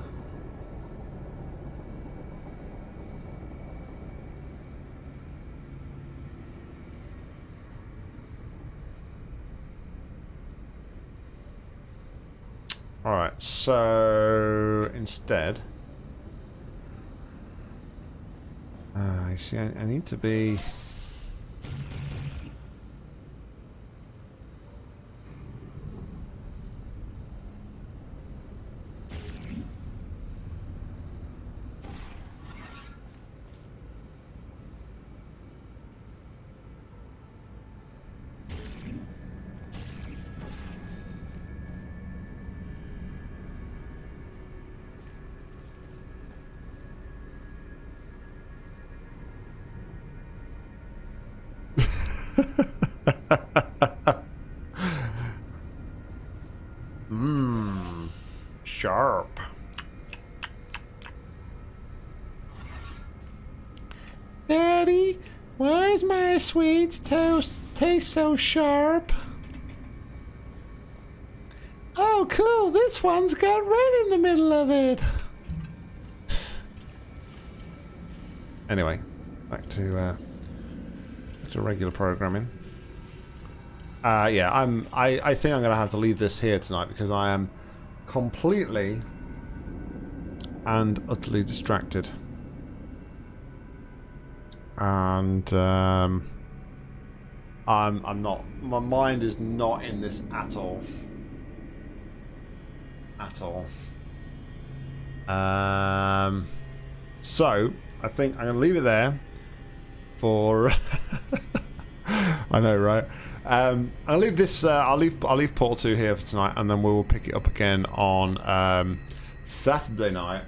Alright, so instead. Uh, you see, I, I need to be. Sharp? Oh, cool. This one's got red in the middle of it. Anyway, back to uh, back to regular programming. Uh, yeah, I'm. I, I think I'm gonna have to leave this here tonight because I am completely and utterly distracted, and um, I'm I'm not. My mind is not in this at all. At all. Um. So I think I'm gonna leave it there for. I know, right? Um, I'll leave this. Uh, I'll leave. I'll leave Portal Two here for tonight, and then we will pick it up again on um, Saturday night.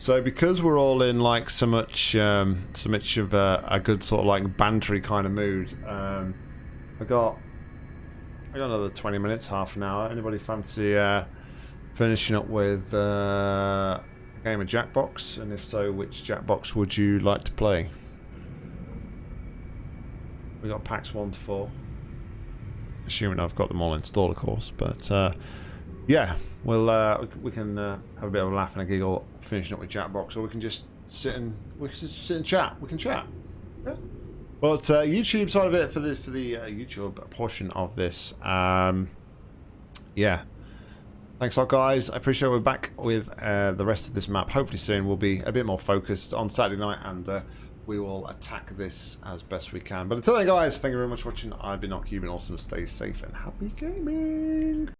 So because we're all in like so much, um, so much of a, a good sort of like bantery kind of mood, um, I got. I got another twenty minutes, half an hour. Anybody fancy uh, finishing up with uh, a game of Jackbox? And if so, which Jackbox would you like to play? We got packs one to four. Assuming I've got them all installed, of course. But uh, yeah, we'll uh, we can uh, have a bit of a laugh and a giggle finishing up with Jackbox, or we can just sit and we can just sit and chat. We can chat. Yeah. But uh, YouTube side of it for the for the uh, YouTube portion of this, um, yeah. Thanks a lot, guys. I appreciate we're back with uh, the rest of this map. Hopefully soon we'll be a bit more focused on Saturday night and uh, we will attack this as best we can. But until then, guys, thank you very much for watching. I've been Nock, you've been awesome. Stay safe and happy gaming.